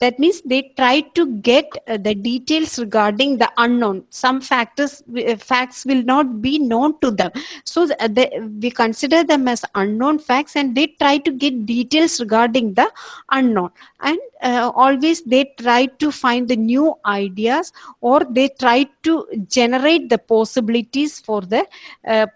that means they try to get uh, the details regarding the unknown. Some factors uh, facts will not be known to them. So th- they, we consider them as unknown facts and they try to get details regarding the unknown. And uh, always they try to find the new ideas or they try to generate the possibilities for the uh,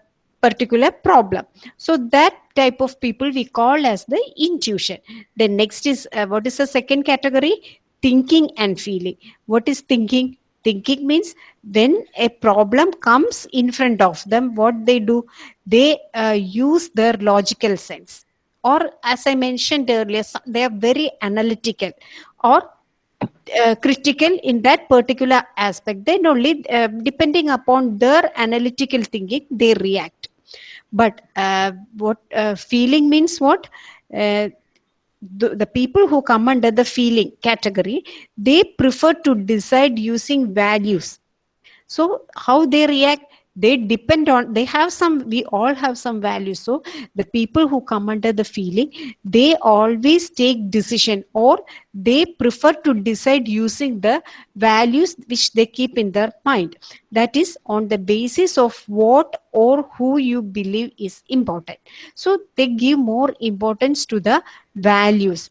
particular problem. So that type of people we call as the intuition. Then next is uh, what is the second category? Thinking and feeling. What is thinking? Thinking means when a problem comes in front of them what they do? They uh, use their logical sense. Or as i mentioned earlier they are very analytical or uh, critical in that particular aspect. Then only uh, depending upon their analytical thinking they react but uh, what uh, feeling means what? Uh, the, the people who come under the feeling category they prefer to decide using values. So how they react they depend on they have some we all have some values. So the people who come under the feeling they always take decision or they prefer to decide using the values which they keep in their mind. That is on the basis of what or who you believe is important. So they give more importance to the values.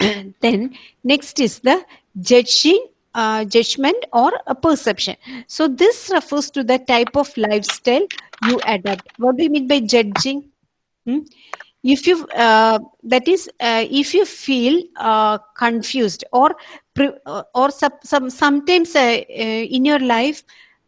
Then next is the judging uh, judgment or a perception. So this refers to the type of lifestyle you adopt. What do you mean by judging? Hmm? if you uh, that is uh, if you feel uh, confused or uh, or some, some sometimes uh, in your life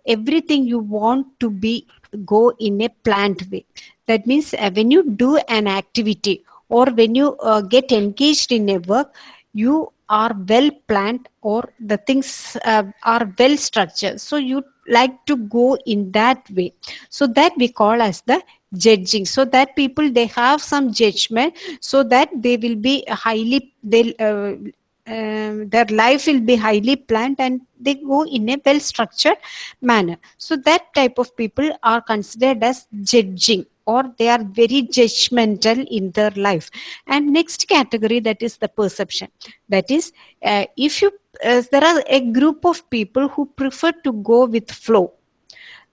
everything you want to be go in a planned way. That means when you do an activity or when you get engaged in a work you are well planned or the things uh, are well structured. So you like to go in that way. So that we call as the judging. So that people they have some judgment so that they will be highly they'll uh, um, their life will be highly planned and they go in a well structured manner. So that type of people are considered as judging or they are very judgmental in their life. And next category that is the perception. That is uh, if you uh, there are a group of people who prefer to go with flow.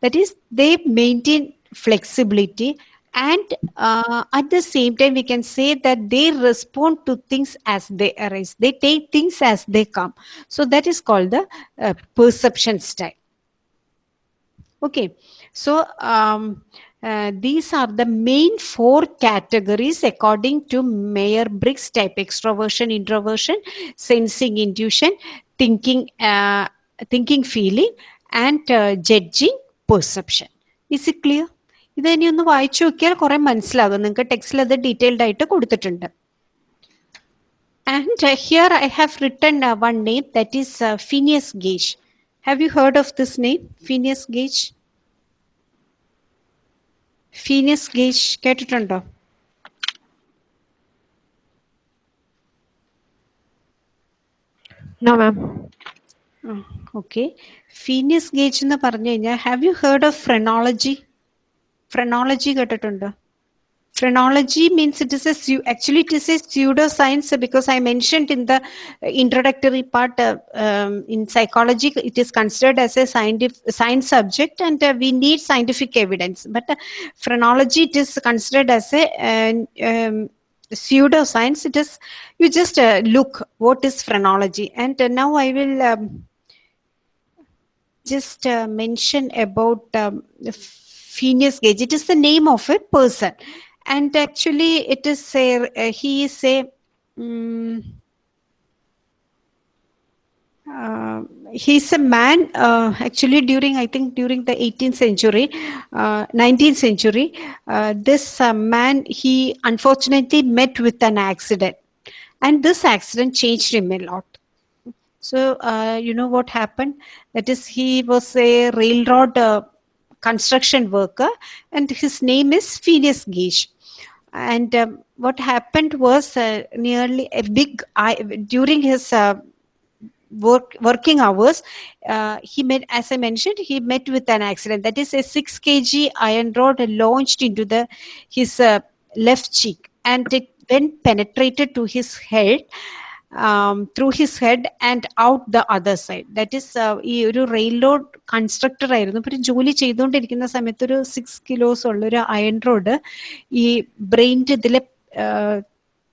That is they maintain flexibility and uh, at the same time we can say that they respond to things as they arise. They take things as they come. So that is called the uh, perception style. Okay. So um, uh, these are the main four categories according to Mayer Briggs type extroversion, introversion, sensing, intuition, thinking, uh, thinking, feeling, and uh, judging, perception. Is it clear? ഇത് ഇനി ഒന്ന് വായിച്ചു നോക്കിയാൽ കുറെ മനസ്സിലാകും നിങ്ങൾക്ക് ടെക്സ്റ്റിൽ അത് ഡീറ്റെയിൽഡ് ആയിട്ട് കൊടുത്തിട്ടുണ്ട് and here I have written one name that is Phineas Gage have you heard of this name Phineas Gage Phineas Gage കേട്ടിട്ടുണ്ടോ. ഓക്കെ ഫീനിയസ് ഗേജ് എന്ന് പറഞ്ഞു കഴിഞ്ഞാൽ have you heard of phrenology phrenology കേട്ടിട്ടുണ്ടോ? Phrenology means it is a actually it is a pseudoscience because i mentioned in the introductory part uh, um, in psychology it is considered as a scientific science subject and uh, we need scientific evidence. But uh, phrenology it is considered as a uh, um, pseudoscience. It is you just uh, look what is phrenology. And uh, now i will um, just uh, mention about um, Phineas Gage. It is the name of a person, and actually, it is a uh, he is a. mm, uh, he's a man uh, actually during i think during the 18th century uh, 19th century uh, this uh, man he unfortunately met with an accident and this accident changed him a lot so uh, you know what happened that is he was a railroad construction worker and his name is phineas gage and um, what happened was uh, nearly a big I, during his uh, work working hours uh, he met as i mentioned he met with an accident. That is a 6 kg iron rod launched into the his uh, left cheek and it then penetrated to his head um, through his head and out the other side. That is uh, ഈ ഒരു rail road constructor ആയിരുന്നു. ഇപ്പൊ ഒരു ജോലി ചെയ്തുകൊണ്ടിരിക്കുന്ന സമയത്ത് ഒരു six kilos ഉള്ള ഒരു അയൺ റോഡ് ഈ ബ്രെയിന്റെ ഇതിൽ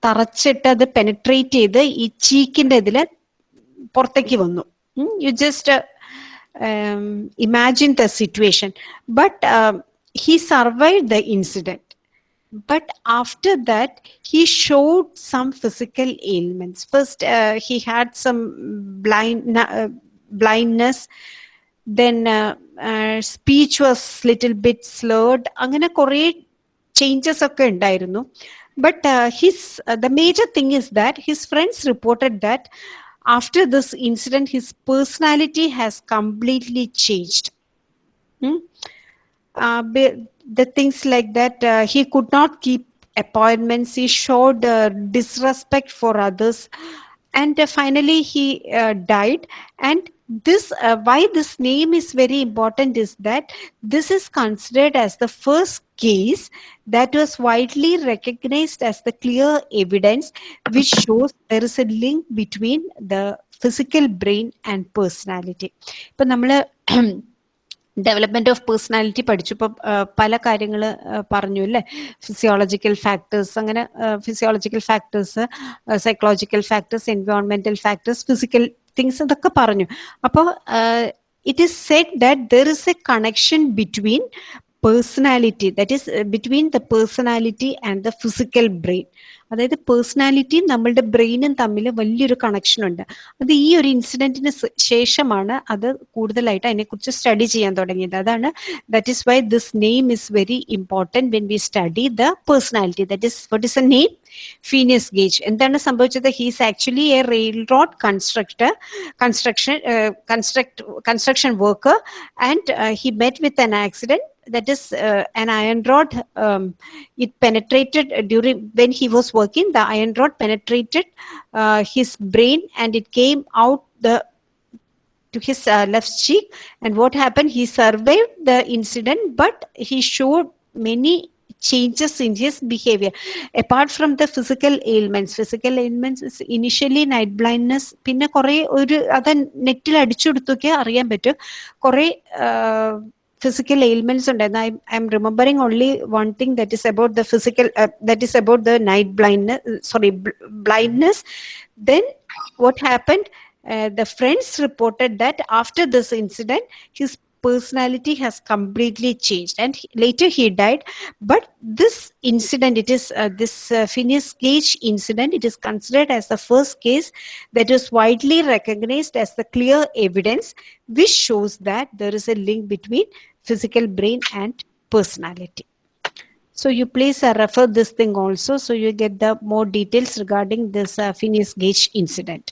തറച്ചിട്ട് അത് പെനട്രേറ്റ് ചെയ്ത് ഈ ചീക്കിന്റെ ഇതിൽ പുറത്തേക്ക് വന്നു. You just imagine the situation but he survive the incident but after that he showed some physical ailments first uh, he had some blind uh, blindness then uh, uh, speech was little bit slurred അങ്ങനെ കുറേ changes ഒക്കെ ഉണ്ടായിരുന്നു but his the major thing is that his friends reported that after this incident, his personality has completely changed. Hmm? Uh, be- the things like that, uh, he could not keep appointments, he showed uh, disrespect for others, and uh, finally he uh, died. And this, uh, why this name is very important is that this is considered as the first case that was widely recognized as the clear evidence which shows there is a link between the physical brain and personality ഇപ്പൊ നമ്മള് development of personality പഠിച്ചു ഇപ്പൊ പല കാര്യങ്ങൾ പറഞ്ഞു അല്ലേ? Physiological factors അങ്ങനെ physiological factors psychological factors എൻവയോൺമെന്റൽ ഫാക്ടേഴ്സ് ഫിസിക്കൽ തിങ്സ് ഇതൊക്കെ പറഞ്ഞു. അപ്പോൾ it is set that there is a connection between personality that is between the personality and the physical brain അതായത് പേഴ്സണാലിറ്റിയും നമ്മളുടെ ബ്രെയിനും തമ്മിൽ വലിയൊരു കണക്ഷൻ ഉണ്ട്. അത് ഈ ഒരു ഇൻസിഡന്റിന് ശേഷമാണ് അത് കൂടുതലായിട്ട് അതിനെക്കുറിച്ച് സ്റ്റഡി ചെയ്യാൻ തുടങ്ങിയത്. അതാണ് that is why this name is very important when we study the personality that is what is a name Phineas Gage എന്താണ് സംഭവിച്ചത്? He's actually a rail road constructor construction construct construction work and he met with an accident that is uh, an iron rod um, it penetrated during when he was working the iron rod penetrated uh, his brain and it came out the to his uh, left cheek and what happened he survived the incident but he showed many changes in his behavior apart from the physical ailments physical ailments is initially night blindness പിന്നെ കുറെ ഒരു അത് നെറ്റിൽ അടിച്ചെടുത്തൊക്കെ അറിയാൻ പറ്റും കുറെ physical ailments and I, am remembering only one thing that is about the physical uh, that is about the night blindness uh, sorry bl blindness. Then what happened? Uh, the friends reported that after this incident his personality has completely changed and he, later he died. But this incident it is uh, this uh, Phineas Gage incident it is considered as the first case that is widely recognized as the clear evidence which shows that there is a link between physical brain and personality. So you please uh, refer this thing also so you get the more details regarding this uh, phineas gage incident